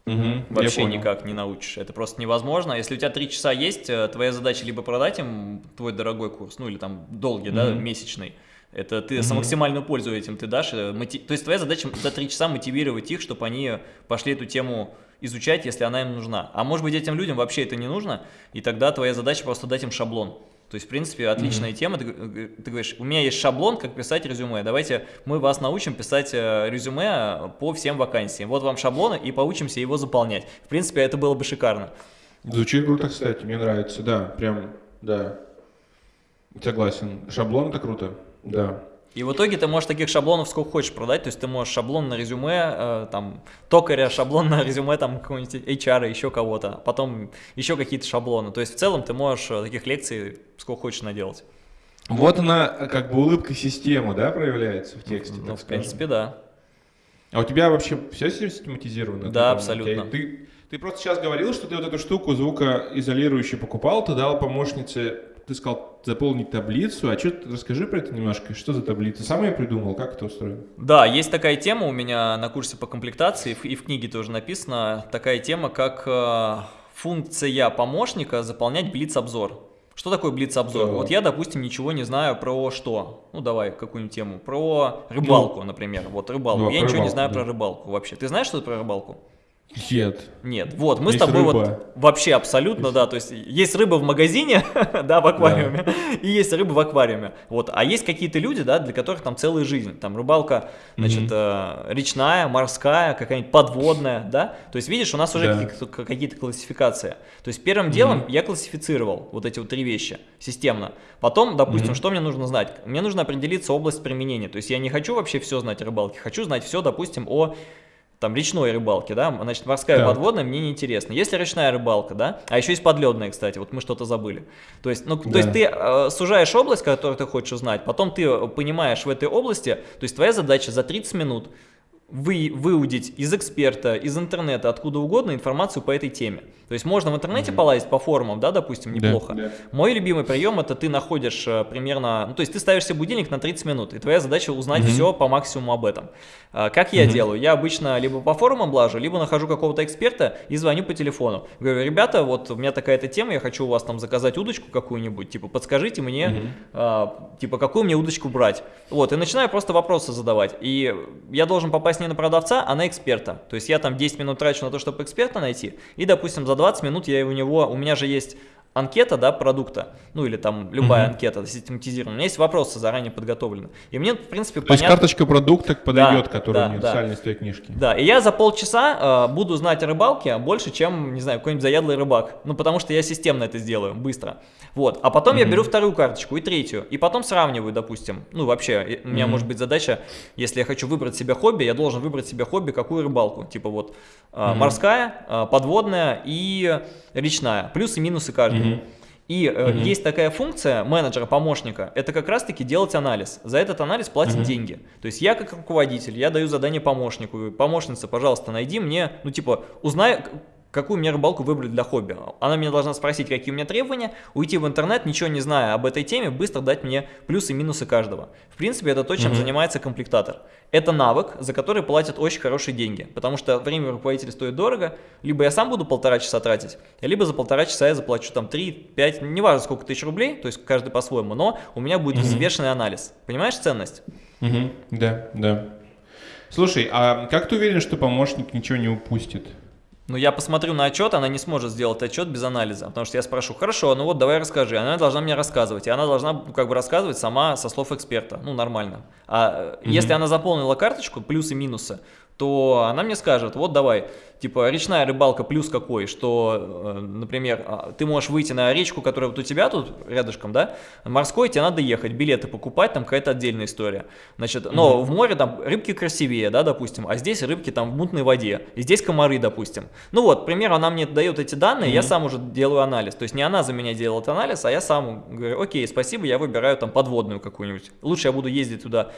Угу, Вообще никак не научишь. Это просто невозможно. Если у тебя три часа есть, э, твоя задача либо продать им твой дорогой курс, ну или там долгий, угу. да, месячный, это ты mm-hmm. максимальную пользу этим ты дашь. Э, моти... То есть твоя задача за три часа мотивировать их, чтобы они пошли эту тему изучать, если она им нужна. А может быть этим людям вообще это не нужно, и тогда твоя задача просто дать им шаблон. То есть, в принципе, отличная mm-hmm. тема. Ты, э, ты говоришь, у меня есть шаблон, как писать резюме. Давайте мы вас научим писать э, резюме по всем вакансиям. Вот вам шаблоны, и поучимся его заполнять. В принципе, это было бы шикарно. Звучит круто, кстати, мне нравится, да, прям, да. Согласен. Шаблон это круто. Да. И в итоге ты можешь таких шаблонов сколько хочешь продать, то есть ты можешь шаблон на резюме, э, там, токаря, шаблон на резюме, там, какого-нибудь HR, еще кого-то, потом еще какие-то шаблоны. То есть в целом ты можешь э, таких лекций сколько хочешь наделать. Вот она, как бы улыбка системы, да, проявляется в тексте? Ну, в принципе, да. А у тебя вообще все систематизировано? Да, абсолютно. Ты, ты просто сейчас говорил, что ты вот эту штуку звукоизолирующую покупал, ты дал помощнице ты сказал заполнить таблицу, а что расскажи про это немножко, что за таблица? Сам я придумал, как это устроено? Да, есть такая тема у меня на курсе по комплектации, и в книге тоже написано, такая тема, как э, функция помощника заполнять блиц-обзор. Что такое блиц-обзор? Да. Вот я, допустим, ничего не знаю про что. Ну, давай какую-нибудь тему. Про рыбалку, ну, например. Вот рыбалку. Да, я ничего рыбалку, не знаю да. про рыбалку вообще. Ты знаешь, что это про рыбалку? Нет. Нет, вот, мы есть с тобой рыба. вот вообще абсолютно, есть. да, то есть есть рыба в магазине, да, в аквариуме, да. и есть рыба в аквариуме, вот, а есть какие-то люди, да, для которых там целая жизнь, там рыбалка, значит, э, речная, морская, какая-нибудь подводная, да, то есть видишь, у нас уже да. какие-то классификации, то есть первым делом я классифицировал вот эти вот три вещи системно, потом, допустим, что мне нужно знать, мне нужно определиться область применения, то есть я не хочу вообще все знать о рыбалке, хочу знать все, допустим, о там речной рыбалки, да, значит, морская да. подводная мне неинтересно. Если речная рыбалка, да, а еще есть подледная, кстати, вот мы что-то забыли. То есть, ну, да. то есть ты э, сужаешь область, которую ты хочешь узнать, потом ты понимаешь в этой области, то есть твоя задача за 30 минут вы, выудить из эксперта, из интернета, откуда угодно информацию по этой теме. То есть можно в интернете mm -hmm. полазить по форумам, да, допустим, неплохо. Да, да. Мой любимый прием это ты находишь э, примерно, ну то есть ты ставишь себе будильник на 30 минут, и твоя задача узнать mm -hmm. все по максимуму об этом. А, как я mm -hmm. делаю? Я обычно либо по форумам блажу, либо нахожу какого-то эксперта и звоню по телефону. Говорю, ребята, вот у меня такая-то тема, я хочу у вас там заказать удочку какую-нибудь, типа подскажите мне, mm -hmm. а, типа какую мне удочку брать. Вот, и начинаю просто вопросы задавать. И я должен попасть не на продавца, а на эксперта. То есть я там 10 минут трачу на то, чтобы эксперта найти, и, допустим, за 20 минут я у него, у меня же есть анкета, да, продукта, ну или там любая угу. анкета систематизирована, у меня есть вопросы заранее подготовлены. И мне, в принципе, То понятно... есть карточка продукта подойдет, да, которая да, универсальная да. из твоей книжки. Да, и я за полчаса э, буду знать о рыбалке больше, чем, не знаю, какой-нибудь заядлый рыбак. Ну, потому что я системно это сделаю, быстро. Вот, а потом угу. я беру вторую карточку и третью, и потом сравниваю, допустим. Ну, вообще, у меня угу. может быть задача, если я хочу выбрать себе хобби, я должен выбрать себе хобби, какую рыбалку. Типа вот э, угу. морская, э, подводная и речная. Плюсы и минусы каждой. Угу. И э, есть такая функция менеджера, помощника, это как раз-таки делать анализ. За этот анализ платят деньги. То есть я как руководитель, я даю задание помощнику, помощница, пожалуйста, найди мне, ну типа, узнай, какую мне рыбалку выбрать для хобби. Она меня должна спросить, какие у меня требования, уйти в интернет, ничего не зная об этой теме, быстро дать мне плюсы и минусы каждого. В принципе, это то, чем mm -hmm. занимается комплектатор. Это навык, за который платят очень хорошие деньги, потому что время руководителя стоит дорого, либо я сам буду полтора часа тратить, либо за полтора часа я заплачу там 3-5, неважно сколько тысяч рублей, то есть каждый по-своему, но у меня будет mm -hmm. взвешенный анализ. Понимаешь ценность? Mm -hmm. Да, да. Слушай, а как ты уверен, что помощник ничего не упустит? Но я посмотрю на отчет, она не сможет сделать отчет без анализа, потому что я спрошу, хорошо, ну вот давай расскажи, она должна мне рассказывать, и она должна ну, как бы рассказывать сама со слов эксперта, ну нормально. А mm -hmm. если она заполнила карточку, плюсы минусы, то она мне скажет, вот давай, типа речная рыбалка плюс какой, что, э, например, а, ты можешь выйти на речку, которая вот у тебя тут рядышком, да, морской, тебе надо ехать, билеты покупать, там какая-то отдельная история. Значит, но угу. в море там рыбки красивее, да, допустим, а здесь рыбки там в мутной воде, и здесь комары, допустим. Ну вот, к примеру, она мне дает эти данные, угу. я сам уже делаю анализ, то есть не она за меня делает анализ, а я сам говорю, окей, спасибо, я выбираю там подводную какую-нибудь. Лучше я буду ездить туда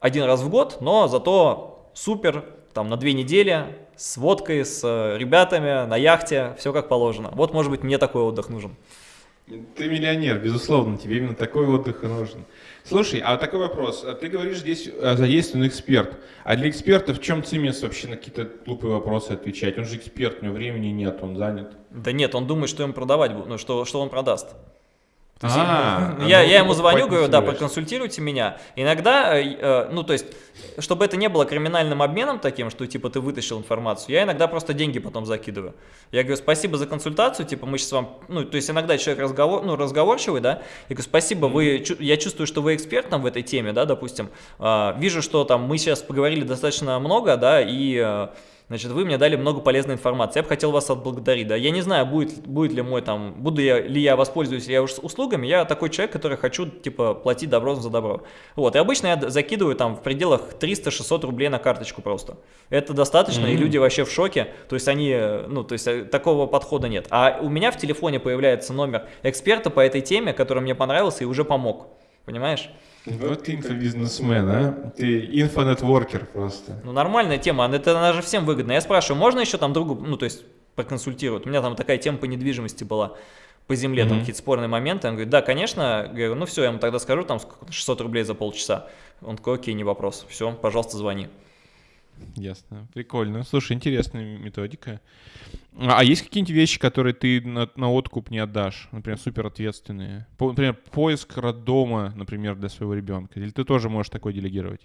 один раз в год, но зато супер, там на две недели, с водкой, с э, ребятами, на яхте, все как положено. Вот, может быть, мне такой отдых нужен. Ты миллионер, безусловно, тебе именно такой отдых и нужен. Слушай, а такой вопрос. А ты говоришь, здесь э, задействован эксперт. А для эксперта в чем цимес вообще на какие-то глупые вопросы отвечать? Он же эксперт, у него времени нет, он занят. Да нет, он думает, что ему продавать, ну, что, что он продаст. А, я, я ему звоню, говорю, да, проконсультируйте меня. Иногда, э, э, ну то есть, чтобы это не было криминальным обменом таким, что типа ты вытащил информацию, я иногда просто деньги потом закидываю. Я говорю, спасибо за консультацию, типа мы сейчас вам, ну то есть иногда человек разговор, ну, разговорчивый, да, я говорю, спасибо, вы, я чувствую, что вы эксперт там в этой теме, да, допустим, э, вижу, что там мы сейчас поговорили достаточно много, да, и... Э, Значит, вы мне дали много полезной информации. Я бы хотел вас отблагодарить. Да, я не знаю, будет, будет ли мой там, буду я, ли я воспользуюсь ли я услугами. Я такой человек, который хочу, типа, платить добро за добро. Вот, и обычно я закидываю там в пределах 300-600 рублей на карточку просто. Это достаточно, mm -hmm. и люди вообще в шоке. То есть они, ну, то есть э, такого подхода нет. А у меня в телефоне появляется номер эксперта по этой теме, который мне понравился и уже помог. Понимаешь? Вот ты инфобизнесмен, а? Ты инфонетворкер просто. Ну, нормальная тема, это она же всем выгодна. Я спрашиваю, можно еще там другу, ну, то есть, проконсультировать? У меня там такая тема по недвижимости была по земле, mm -hmm. там какие-то спорные моменты. Он говорит, да, конечно. Говорю, ну все, я ему тогда скажу, там 600 рублей за полчаса. Он такой, окей, не вопрос. Все, пожалуйста, звони. Ясно. Прикольно. Слушай, интересная методика. А, есть какие-нибудь вещи, которые ты на, на откуп не отдашь? Например, супер ответственные. По, например, поиск роддома, например, для своего ребенка. Или ты тоже можешь такое делегировать?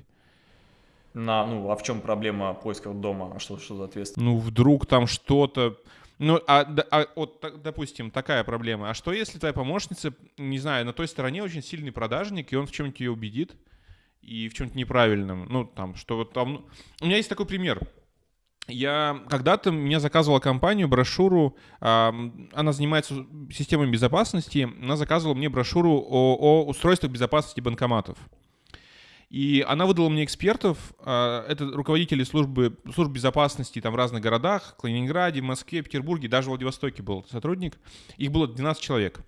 На, ну, а в чем проблема поиска роддома? А что, что за ответственность? Ну, вдруг там что-то... Ну, а, а вот, допустим, такая проблема. А что, если твоя помощница, не знаю, на той стороне очень сильный продажник, и он в чем-нибудь ее убедит, и в чем-то неправильном. Ну, там, что вот там... У меня есть такой пример. Я когда-то меня заказывала компанию брошюру, э, она занимается системой безопасности, она заказывала мне брошюру о, о устройствах безопасности банкоматов. И она выдала мне экспертов, э, это руководители службы, служб безопасности там в разных городах, Калининграде, Москве, Петербурге, даже в Владивостоке был сотрудник. Их было 12 человек.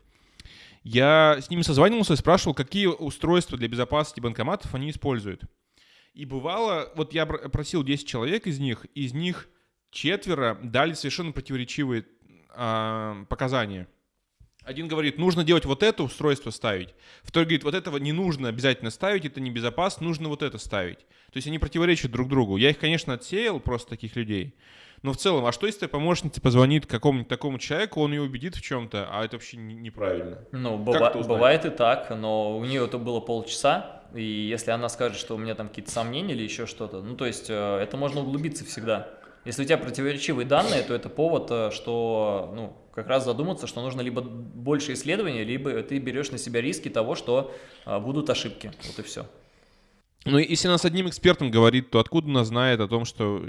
Я с ними созванивался и спрашивал, какие устройства для безопасности банкоматов они используют. И бывало, вот я просил 10 человек из них, из них четверо дали совершенно противоречивые э, показания. Один говорит, нужно делать вот это устройство ставить. Второй говорит, вот этого не нужно обязательно ставить, это небезопасно, нужно вот это ставить. То есть они противоречат друг другу. Я их, конечно, отсеял, просто таких людей. Но в целом, а что если помощница позвонит какому-нибудь такому человеку, он ее убедит в чем-то, а это вообще неправильно? Ну, быва- бывает и так, но у нее это было полчаса, и если она скажет, что у меня там какие-то сомнения или еще что-то, ну, то есть э, это можно углубиться всегда. Если у тебя противоречивые данные, то это повод, э, что, ну, как раз задуматься, что нужно либо больше исследований, либо ты берешь на себя риски того, что э, будут ошибки. Вот и все. Ну, если она с одним экспертом говорит, то откуда она знает о том, что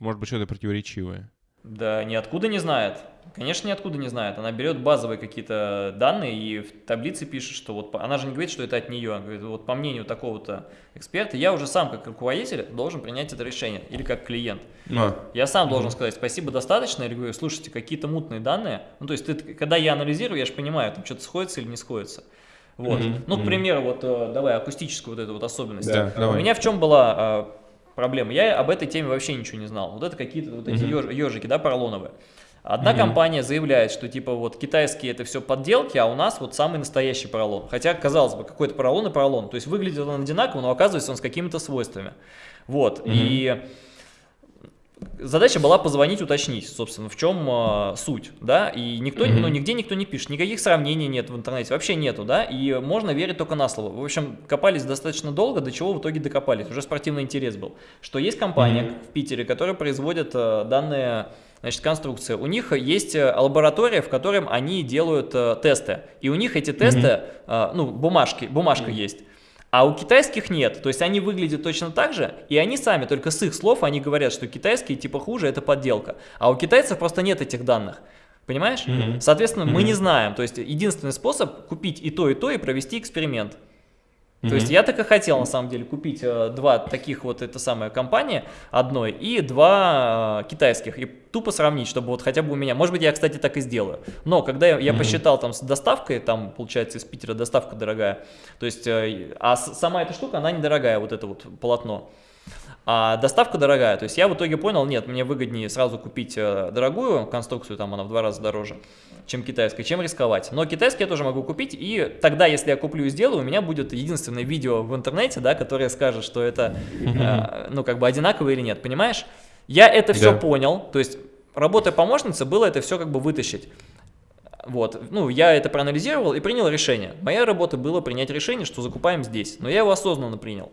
может быть что-то противоречивое? Да ниоткуда не знает. Конечно, ниоткуда не знает. Она берет базовые какие-то данные и в таблице пишет, что вот она же не говорит, что это от нее. Она говорит, вот по мнению такого-то эксперта, я уже сам как руководитель должен принять это решение или как клиент. А. Я сам угу. должен сказать, спасибо, достаточно, или говорю, слушайте, какие-то мутные данные. Ну, то есть, ты, когда я анализирую, я же понимаю, там что-то сходится или не сходится. Вот. Mm Ну, к примеру, вот э, давай акустическую вот эту вот особенность. Да, У меня в чем была а, проблема? Я об этой теме вообще ничего не знал. Вот это какие-то вот эти mm ежики, да, поролоновые. Одна mm компания заявляет, что типа вот китайские это все подделки, а у нас вот самый настоящий поролон. Хотя, казалось бы, какой-то поролон и поролон. То есть выглядит он одинаково, но оказывается он с какими-то свойствами. Вот. Mm И задача была позвонить, уточнить, собственно, в чем э, суть, да, и никто, mm -hmm. ну, нигде никто не пишет, никаких сравнений нет в интернете, вообще нету, да, и можно верить только на слово. В общем, копались достаточно долго, до чего в итоге докопались, уже спортивный интерес был, что есть компания mm -hmm. в Питере, которая производит э, данные Значит, конструкция. У них есть э, лаборатория, в которой они делают э, тесты. И у них эти тесты, mm -hmm. э, ну, бумажки, бумажка mm -hmm. есть. А у китайских нет, то есть они выглядят точно так же, и они сами, только с их слов, они говорят, что китайские типа хуже, это подделка. А у китайцев просто нет этих данных. Понимаешь? Mm -hmm. Соответственно, mm -hmm. мы не знаем. То есть единственный способ купить и то, и то, и провести эксперимент. Mm -hmm. То есть я так и хотел на самом деле купить э, два таких вот, это самая компания одной и два э, китайских, и тупо сравнить, чтобы вот хотя бы у меня, может быть я, кстати, так и сделаю, но когда я, я mm -hmm. посчитал там с доставкой, там получается из Питера доставка дорогая, то есть, э, а сама эта штука, она недорогая, вот это вот полотно, а доставка дорогая, то есть я в итоге понял, нет, мне выгоднее сразу купить э, дорогую конструкцию, там она в два раза дороже, чем китайская, чем рисковать. Но китайский я тоже могу купить, и тогда, если я куплю и сделаю, у меня будет единственное видео в интернете, да, которое скажет, что это, э, ну, как бы одинаково или нет, понимаешь? Я это все да. понял, то есть работа помощницы было это все как бы вытащить. Вот, ну, я это проанализировал и принял решение. Моя работа была принять решение, что закупаем здесь, но я его осознанно принял.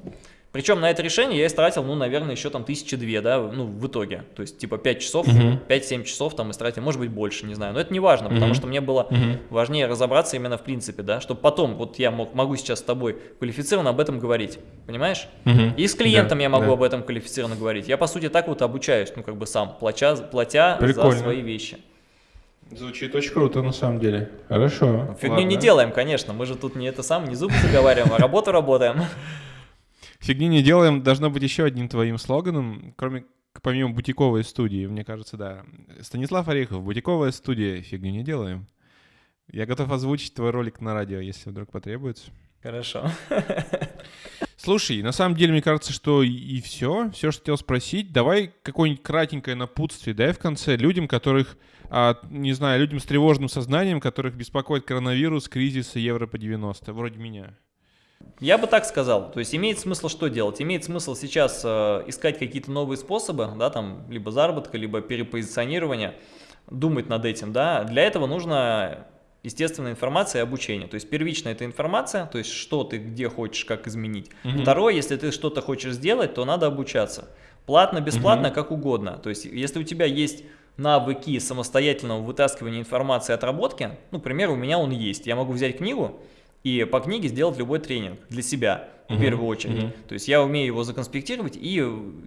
Причем на это решение я истратил, ну, наверное, еще там тысячи две, да, ну, в итоге. То есть, типа, 5 часов, uh -huh. 5-7 часов там истратил, может быть, больше, не знаю. Но это не важно, uh -huh. потому что мне было uh -huh. важнее разобраться именно в принципе, да, чтобы потом, вот я мог, могу сейчас с тобой квалифицированно об этом говорить, понимаешь? Uh -huh. И с клиентом да, я могу да. об этом квалифицированно говорить. Я, по сути, так вот обучаюсь, ну, как бы сам, платя, платя за свои вещи. Звучит очень круто, на самом деле. Хорошо. Фигню ладно. не делаем, конечно. Мы же тут не это сам, не зубы заговариваем, а работу работаем. Фигни не делаем должно быть еще одним твоим слоганом, кроме помимо бутиковой студии, мне кажется, да. Станислав Орехов, бутиковая студия, фигню не делаем. Я готов озвучить твой ролик на радио, если вдруг потребуется. Хорошо. Слушай, на самом деле, мне кажется, что и все, все, что хотел спросить. Давай какое-нибудь кратенькое напутствие, дай в конце людям, которых, а, не знаю, людям с тревожным сознанием, которых беспокоит коронавирус, кризис и евро по 90, вроде меня. Я бы так сказал. То есть имеет смысл что делать? Имеет смысл сейчас э, искать какие-то новые способы, да, там, либо заработка, либо перепозиционирования, думать над этим, да. Для этого нужно естественная информация и обучение. То есть первичная это информация, то есть что ты где хочешь, как изменить. Угу. Второе, если ты что-то хочешь сделать, то надо обучаться. Платно, бесплатно, угу. как угодно. То есть если у тебя есть навыки самостоятельного вытаскивания информации отработки, ну, к примеру, у меня он есть. Я могу взять книгу, и по книге сделать любой тренинг для себя в uh -huh, первую очередь. Uh -huh. То есть я умею его законспектировать и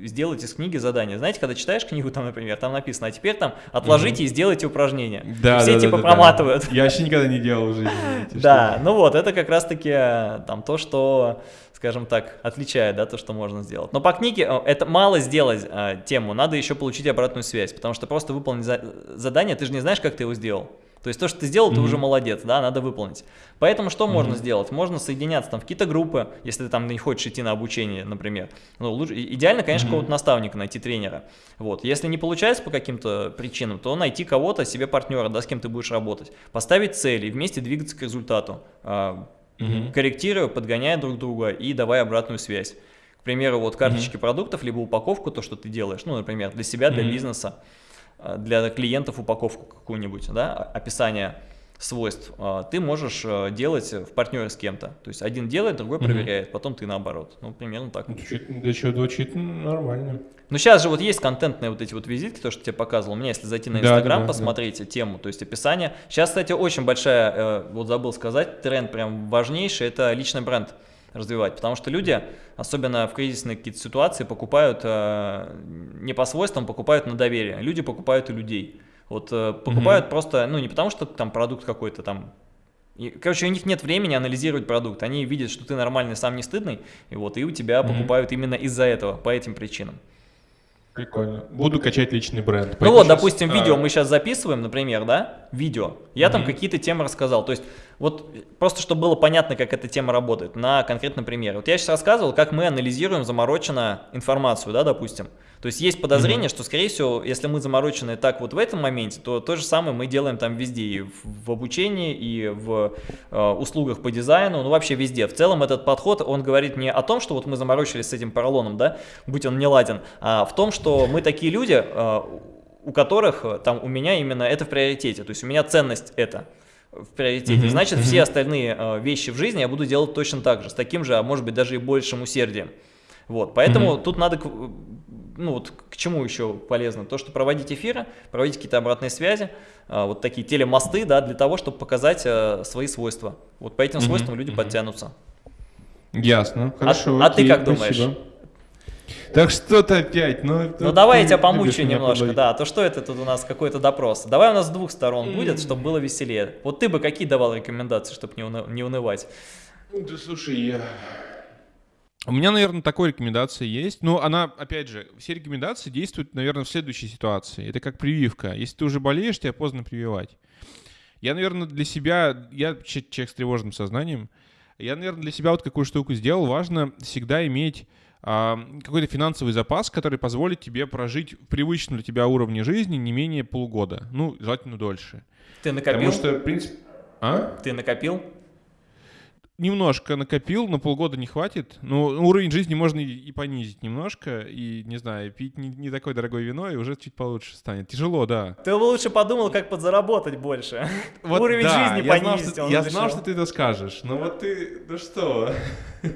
сделать из книги задание. Знаете, когда читаешь книгу, там, например, там написано, а теперь там отложите uh -huh. и сделайте упражнение. Да, и все да, типа да, проматывают. Да. Я вообще никогда не делал в жизни. Да, ну вот, это как раз-таки э, там то, что скажем так, отличает, да, то, что можно сделать. Но по книге э, это мало сделать э, тему, надо еще получить обратную связь, потому что просто выполнить за задание, ты же не знаешь, как ты его сделал. То есть то, что ты сделал, mm -hmm. ты уже молодец, да, надо выполнить. Поэтому что mm -hmm. можно сделать? Можно соединяться там в какие-то группы, если ты там не хочешь идти на обучение, например. Ну, лучше, идеально, конечно, mm -hmm. какого-то наставника найти, тренера. Вот. Если не получается по каким-то причинам, то найти кого-то, себе партнера, да, с кем ты будешь работать. Поставить цели и вместе двигаться к результату. -hmm. Корректируя, подгоняя друг друга и давая обратную связь. К примеру, вот карточки -hmm. продуктов, либо упаковку, то, что ты делаешь, ну, например, для себя, для -hmm. бизнеса. Э, для клиентов упаковку какую-нибудь, да, описание свойств, э, ты можешь э, делать в партнере с кем-то. То есть один делает, другой проверяет, -hmm. потом ты наоборот. Ну, примерно так. Да что, звучит нормально. Ну, сейчас же вот есть контентные вот эти вот визитки, то, что тебе показывал. У меня, если зайти на Инстаграм, да, да, посмотреть да. тему, то есть описание. Сейчас, кстати, очень большая, вот забыл сказать, тренд прям важнейший, это личный бренд развивать. Потому что люди, особенно в кризисные какие-то ситуации, покупают э, не по свойствам, покупают на доверие. Люди покупают у людей. Вот э, покупают угу. просто, ну не потому что там продукт какой-то там и, короче, у них нет времени анализировать продукт. Они видят, что ты нормальный, сам не стыдный, и вот и у тебя mm -hmm. покупают именно из-за этого, по этим причинам. Прикольно. Буду качать личный бренд. Ну вот, сейчас... допустим, видео а... мы сейчас записываем, например, да? Видео. Я mm -hmm. там какие-то темы рассказал. То есть, вот просто чтобы было понятно, как эта тема работает, на конкретном примере. Вот я сейчас рассказывал, как мы анализируем замороченно информацию, да, допустим. То есть есть подозрение, mm -hmm. что, скорее всего, если мы заморочены так вот в этом моменте, то то же самое мы делаем там везде, и в, в обучении, и в э, услугах по дизайну, ну вообще везде. В целом этот подход, он говорит не о том, что вот мы заморочились с этим поролоном, да, будь он не ладен, а в том, что мы такие люди, э, у которых, э, там, у меня именно это в приоритете, то есть у меня ценность это в приоритете. Mm -hmm. Значит, mm -hmm. все остальные э, вещи в жизни я буду делать точно так же, с таким же, а может быть даже и большим усердием. Вот, поэтому mm -hmm. тут надо ну вот к чему еще полезно? То, что проводить эфиры, проводить какие-то обратные связи, а, вот такие телемосты, да, для того, чтобы показать а, свои свойства. Вот по этим свойствам люди подтянутся. Ясно, хорошо. А, а ты как думаешь? Так что-то опять, ну... Ну давай я тебя помучу немножко, да, то что это тут у нас какой-то допрос? Давай у нас с двух сторон будет, чтобы было веселее. Вот ты бы какие давал рекомендации, чтобы не, уны не унывать? Да слушай, я... У меня, наверное, такой рекомендация есть. Но она, опять же, все рекомендации действуют, наверное, в следующей ситуации. Это как прививка. Если ты уже болеешь, тебя поздно прививать. Я, наверное, для себя, я человек с тревожным сознанием, я, наверное, для себя вот какую штуку сделал. Важно всегда иметь какой-то финансовый запас, который позволит тебе прожить в привычном для тебя уровне жизни не менее полугода. Ну, желательно дольше. Ты накопил? Потому что, в принципе... А? Ты накопил? немножко накопил, на полгода не хватит. Ну, уровень жизни можно и, и понизить немножко, и, не знаю, пить не, не такое дорогое вино, и уже чуть получше станет. Тяжело, да. Ты бы лучше подумал, как подзаработать больше. Вот, уровень да, жизни я понизить. Знал, что, я знал, что ты это скажешь. Ну вот ты, ну что...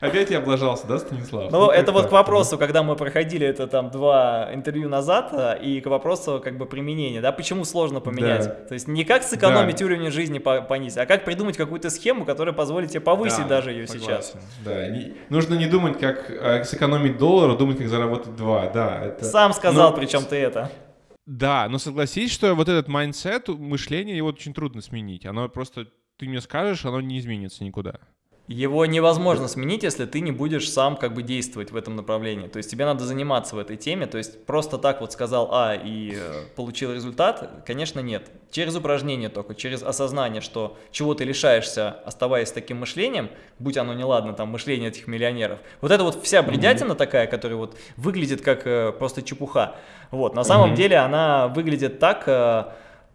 Опять я облажался, да, Станислав? Ну, ну это вот к вопросу, когда мы проходили это там два интервью назад, а, и к вопросу как бы применения, да, почему сложно поменять. Да. То есть не как сэкономить да. уровень жизни понизить, а как придумать какую-то схему, которая позволит тебе повысить да, даже ее согласен. сейчас. Да, не, нужно не думать, как а, сэкономить доллар, а думать, как заработать два, да. Это... Сам сказал, но... причем ты это. Да, но согласись, что вот этот mindset, мышление, его очень трудно сменить. Оно просто, ты мне скажешь, оно не изменится никуда. Его невозможно сменить, если ты не будешь сам как бы действовать в этом направлении. То есть тебе надо заниматься в этой теме. То есть просто так вот сказал А и э, получил результат, конечно, нет. Через упражнение только, через осознание, что чего ты лишаешься, оставаясь таким мышлением, будь оно неладно, там, мышление этих миллионеров. Вот это вот вся бредятина mm -hmm. такая, которая вот выглядит как э, просто чепуха. Вот, на самом mm -hmm. деле она выглядит так... Э,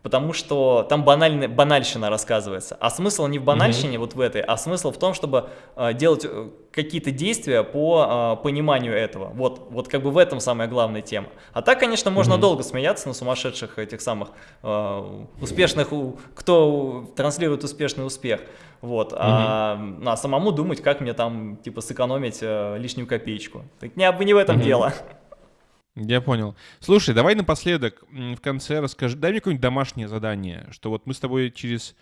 потому что там банальная, банальщина рассказывается. А смысл не в банальщине, mm -hmm. вот в этой, а смысл в том, чтобы э, делать э, какие-то действия по э, пониманию этого. Вот, вот как бы в этом самая главная тема. А так, конечно, можно mm -hmm. долго смеяться на сумасшедших этих самых э, успешных, кто транслирует успешный успех. Вот, mm -hmm. а, а самому думать, как мне там, типа, сэкономить э, лишнюю копеечку. Так не, не в этом mm -hmm. дело. Я понял. Слушай, давай напоследок в конце расскажи, дай мне какое-нибудь домашнее задание, что вот мы с тобой через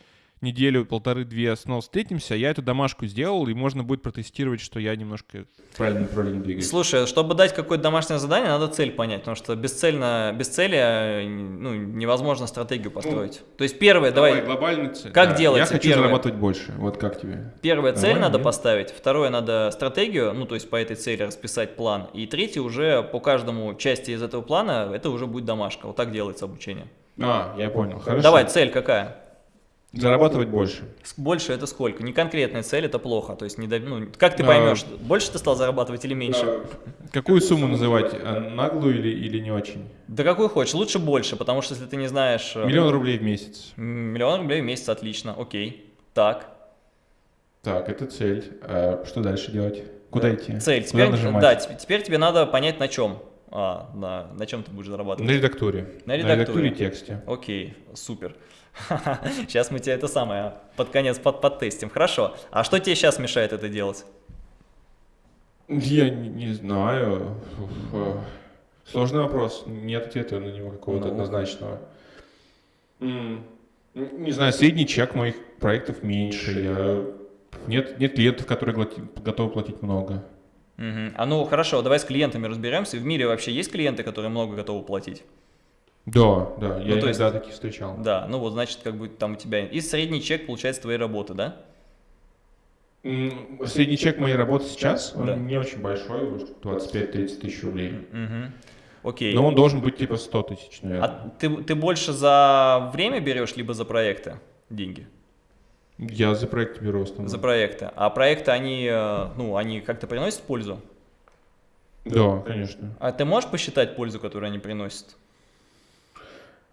неделю, полторы-две снова встретимся, я эту домашку сделал, и можно будет протестировать, что я немножко правильно направление двигаюсь. Слушай, чтобы дать какое-то домашнее задание, надо цель понять, потому что бесцельно, без цели ну, невозможно стратегию ну, построить. Ну, То есть первое, давай, давай глобальную цель. Как да. делается? Я хочу первое? зарабатывать больше, вот как тебе? Первая цель надо нет? поставить, второе надо стратегию, ну то есть по этой цели расписать план, и третье уже по каждому части из этого плана, это уже будет домашка, вот так делается обучение. А, я понял, хорошо. Давай, цель какая? Зарабатывать больше. Больше это сколько? Не конкретная цель, это плохо. То есть, не, ну, как ты поймешь, а, больше ты стал зарабатывать или меньше? А, какую сумму называть? А, наглую или, или не очень? Да какую хочешь, лучше больше, потому что если ты не знаешь... Э, Миллион рублей в месяц. Миллион рублей в месяц, отлично, окей. Так. Так, это цель. А что дальше делать? Куда да. идти? Цель. Теперь, нажимать? Да, теперь тебе надо понять на чем. А, на, на чем ты будешь зарабатывать? На редактуре. На редактуре. На редактуре тексте. Окей, супер. Сейчас мы тебе это самое под конец под подтестим. Хорошо. А что тебе сейчас мешает это делать? Я не, не знаю. Сложный вопрос. Нет ответа на него какого-то ну. однозначного. Не знаю, средний чек моих проектов меньше. Я... Нет, нет клиентов, которые готовы платить много. Угу. А ну хорошо, давай с клиентами разберемся. В мире вообще есть клиенты, которые много готовы платить? Да, да, я ну, то есть, таких встречал. Да, ну вот значит, как бы там у тебя... И средний чек получается твоей работы, да? Средний чек моей работы сейчас, он да. не очень большой, 25-30 тысяч рублей. Угу. Окей. Но он должен быть типа 100 тысяч, наверное. А ты, ты больше за время берешь, либо за проекты деньги? Я за проекты беру основном. За проекты. А проекты, они, э, ну, они как-то приносят пользу? Да, конечно. А ты можешь посчитать пользу, которую они приносят?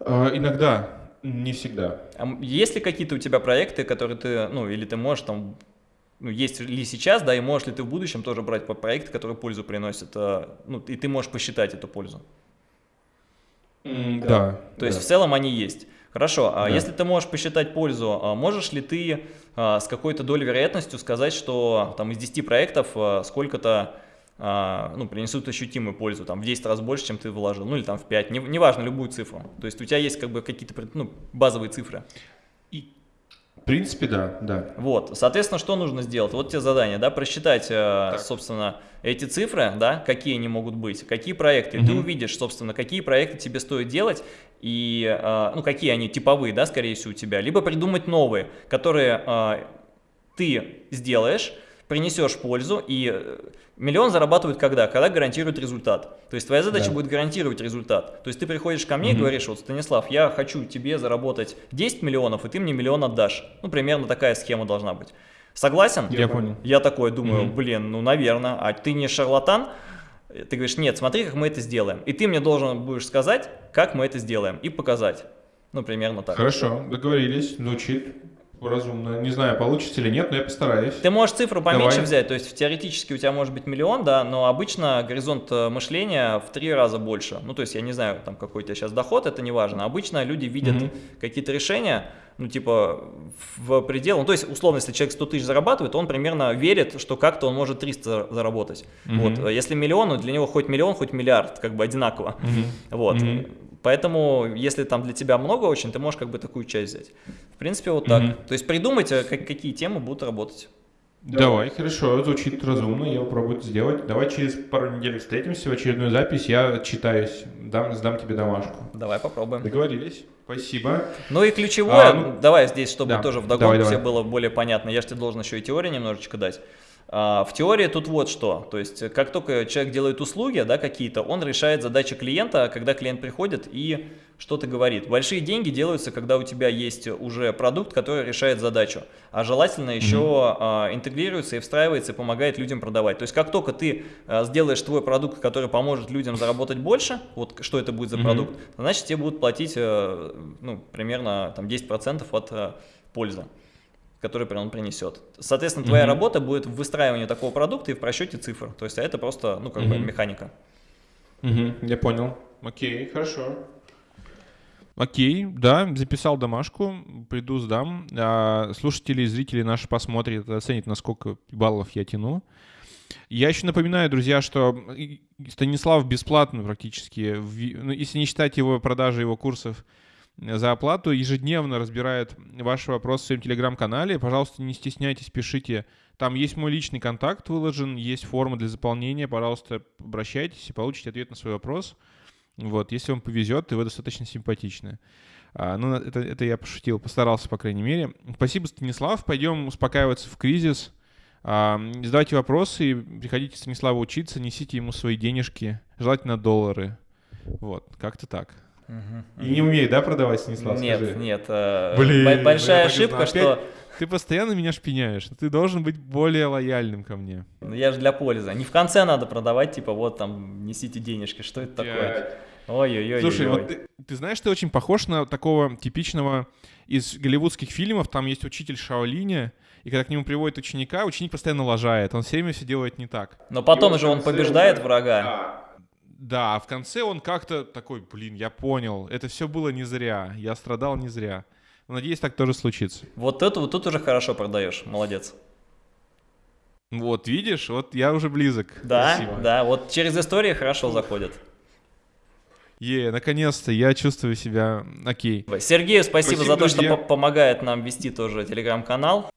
А, иногда, не всегда. А есть ли какие-то у тебя проекты, которые ты, ну, или ты можешь там, ну, есть ли сейчас, да, и можешь ли ты в будущем тоже брать по проекты, которые пользу приносят, а, ну, и ты можешь посчитать эту пользу? Mm, да. То да. есть в целом они есть. Хорошо, а да. если ты можешь посчитать пользу, а можешь ли ты с какой-то долей вероятностью сказать, что там из 10 проектов сколько-то ну, принесут ощутимую пользу, там, в 10 раз больше, чем ты вложил, ну, или там в 5, неважно, не любую цифру. То есть у тебя есть как бы какие-то ну, базовые цифры. И, в принципе, да, да. Вот, соответственно, что нужно сделать? Вот тебе задание, да, просчитать, э, так. собственно, эти цифры, да, какие они могут быть, какие проекты, угу. ты увидишь, собственно, какие проекты тебе стоит делать, и, э, ну, какие они типовые, да, скорее всего, у тебя, либо придумать новые, которые э, ты сделаешь, принесешь пользу, и э, миллион зарабатывают когда? Когда гарантируют результат. То есть твоя задача да. будет гарантировать результат. То есть ты приходишь ко мне угу. и говоришь, вот, Станислав, я хочу тебе заработать 10 миллионов, и ты мне миллион отдашь. Ну, примерно такая схема должна быть. Согласен? Я понял. Я такой думаю, угу. блин, ну, наверное, а ты не шарлатан? Ты говоришь, нет, смотри, как мы это сделаем. И ты мне должен будешь сказать, как мы это сделаем, и показать. Ну, примерно так. Хорошо, договорились, звучит разумно. Не знаю, получится или нет, но я постараюсь. Ты можешь цифру поменьше Давай. взять, то есть теоретически у тебя может быть миллион, да, но обычно горизонт э, мышления в три раза больше. Ну, то есть я не знаю, там какой у тебя сейчас доход, это не важно. Обычно люди видят mm какие-то решения, ну, типа, в предел, ну, то есть, условно, если человек 100 тысяч зарабатывает, он примерно верит, что как-то он может 300 заработать. -hmm. Вот, если миллион, ну, для него хоть миллион, хоть миллиард, как бы одинаково. -hmm. Вот. -hmm. Поэтому, если там для тебя много очень, ты можешь как бы такую часть взять. В принципе, вот так. -hmm. То есть придумайте, как, какие темы будут работать. Давай, хорошо, звучит разумно, я попробую это сделать. Давай через пару недель встретимся в очередную запись, я читаюсь, дам, сдам тебе домашку. Давай попробуем. Договорились. Спасибо. Ну и ключевое, а, ну, давай здесь, чтобы да, тоже вдогонку все было более понятно, я же тебе должен еще и теорию немножечко дать. А, в теории тут вот что, то есть как только человек делает услуги да, какие-то, он решает задачи клиента, когда клиент приходит и что-то говорит. Большие деньги делаются, когда у тебя есть уже продукт, который решает задачу, а желательно еще mm -hmm. интегрируется и встраивается и помогает людям продавать. То есть как только ты а, сделаешь твой продукт, который поможет людям заработать больше, вот что это будет за mm -hmm. продукт, значит тебе будут платить а, ну, примерно там, 10% от а, пользы который он принесет. Соответственно, твоя mm -hmm. работа будет в выстраивании такого продукта и в просчете цифр. То есть а это просто, ну, как mm -hmm. бы механика. Mm -hmm. Я понял. Окей, хорошо. Окей, да, записал домашку, приду, сдам. А, слушатели и зрители наши посмотрят, оценят, насколько баллов я тяну. Я еще напоминаю, друзья, что Станислав бесплатно практически, ну, если не считать его продажи его курсов, за оплату ежедневно разбирает ваши вопросы в своем телеграм-канале. Пожалуйста, не стесняйтесь, пишите. Там есть мой личный контакт выложен, есть форма для заполнения. Пожалуйста, обращайтесь и получите ответ на свой вопрос. Вот, если вам повезет, и вы достаточно симпатичны. А, ну, это, это я пошутил, постарался, по крайней мере. Спасибо, Станислав. Пойдем успокаиваться в кризис. А, задавайте вопросы, приходите Станиславу учиться, несите ему свои денежки, желательно доллары. Вот, как-то так. Угу. И не умеет, да, продавать, Станислав? Нет, скажи? нет. Э, Блин, большая ошибка, что... Ты постоянно меня шпиняешь. Ты должен быть более лояльным ко мне. Ну, я же для пользы. Не в конце надо продавать, типа, вот там, несите денежки. Что это такое? Ой-ой-ой. Слушай, вот ты, ты знаешь, ты очень похож на такого типичного из голливудских фильмов. Там есть учитель Шаолиня, и когда к нему приводят ученика, ученик постоянно лажает. Он все время все делает не так. Но потом же он побеждает врага. Да. А в конце он как-то такой, блин, я понял, это все было не зря, я страдал не зря. Надеюсь, так тоже случится. Вот это вот тут уже хорошо продаешь, молодец. Вот, видишь, вот я уже близок. Да, Спасибо. да, вот через истории хорошо заходят. Е, наконец-то я чувствую себя окей. Сергею спасибо, спасибо за то, друзья. что помогает нам вести тоже телеграм-канал.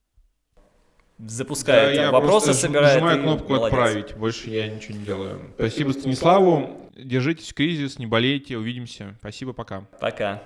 Запускает да, вопросы, собирает. Нажимаю кнопку молодец. «Отправить», больше я ничего не делаю. Спасибо Станиславу, держитесь в кризис, не болейте, увидимся. Спасибо, пока. Пока.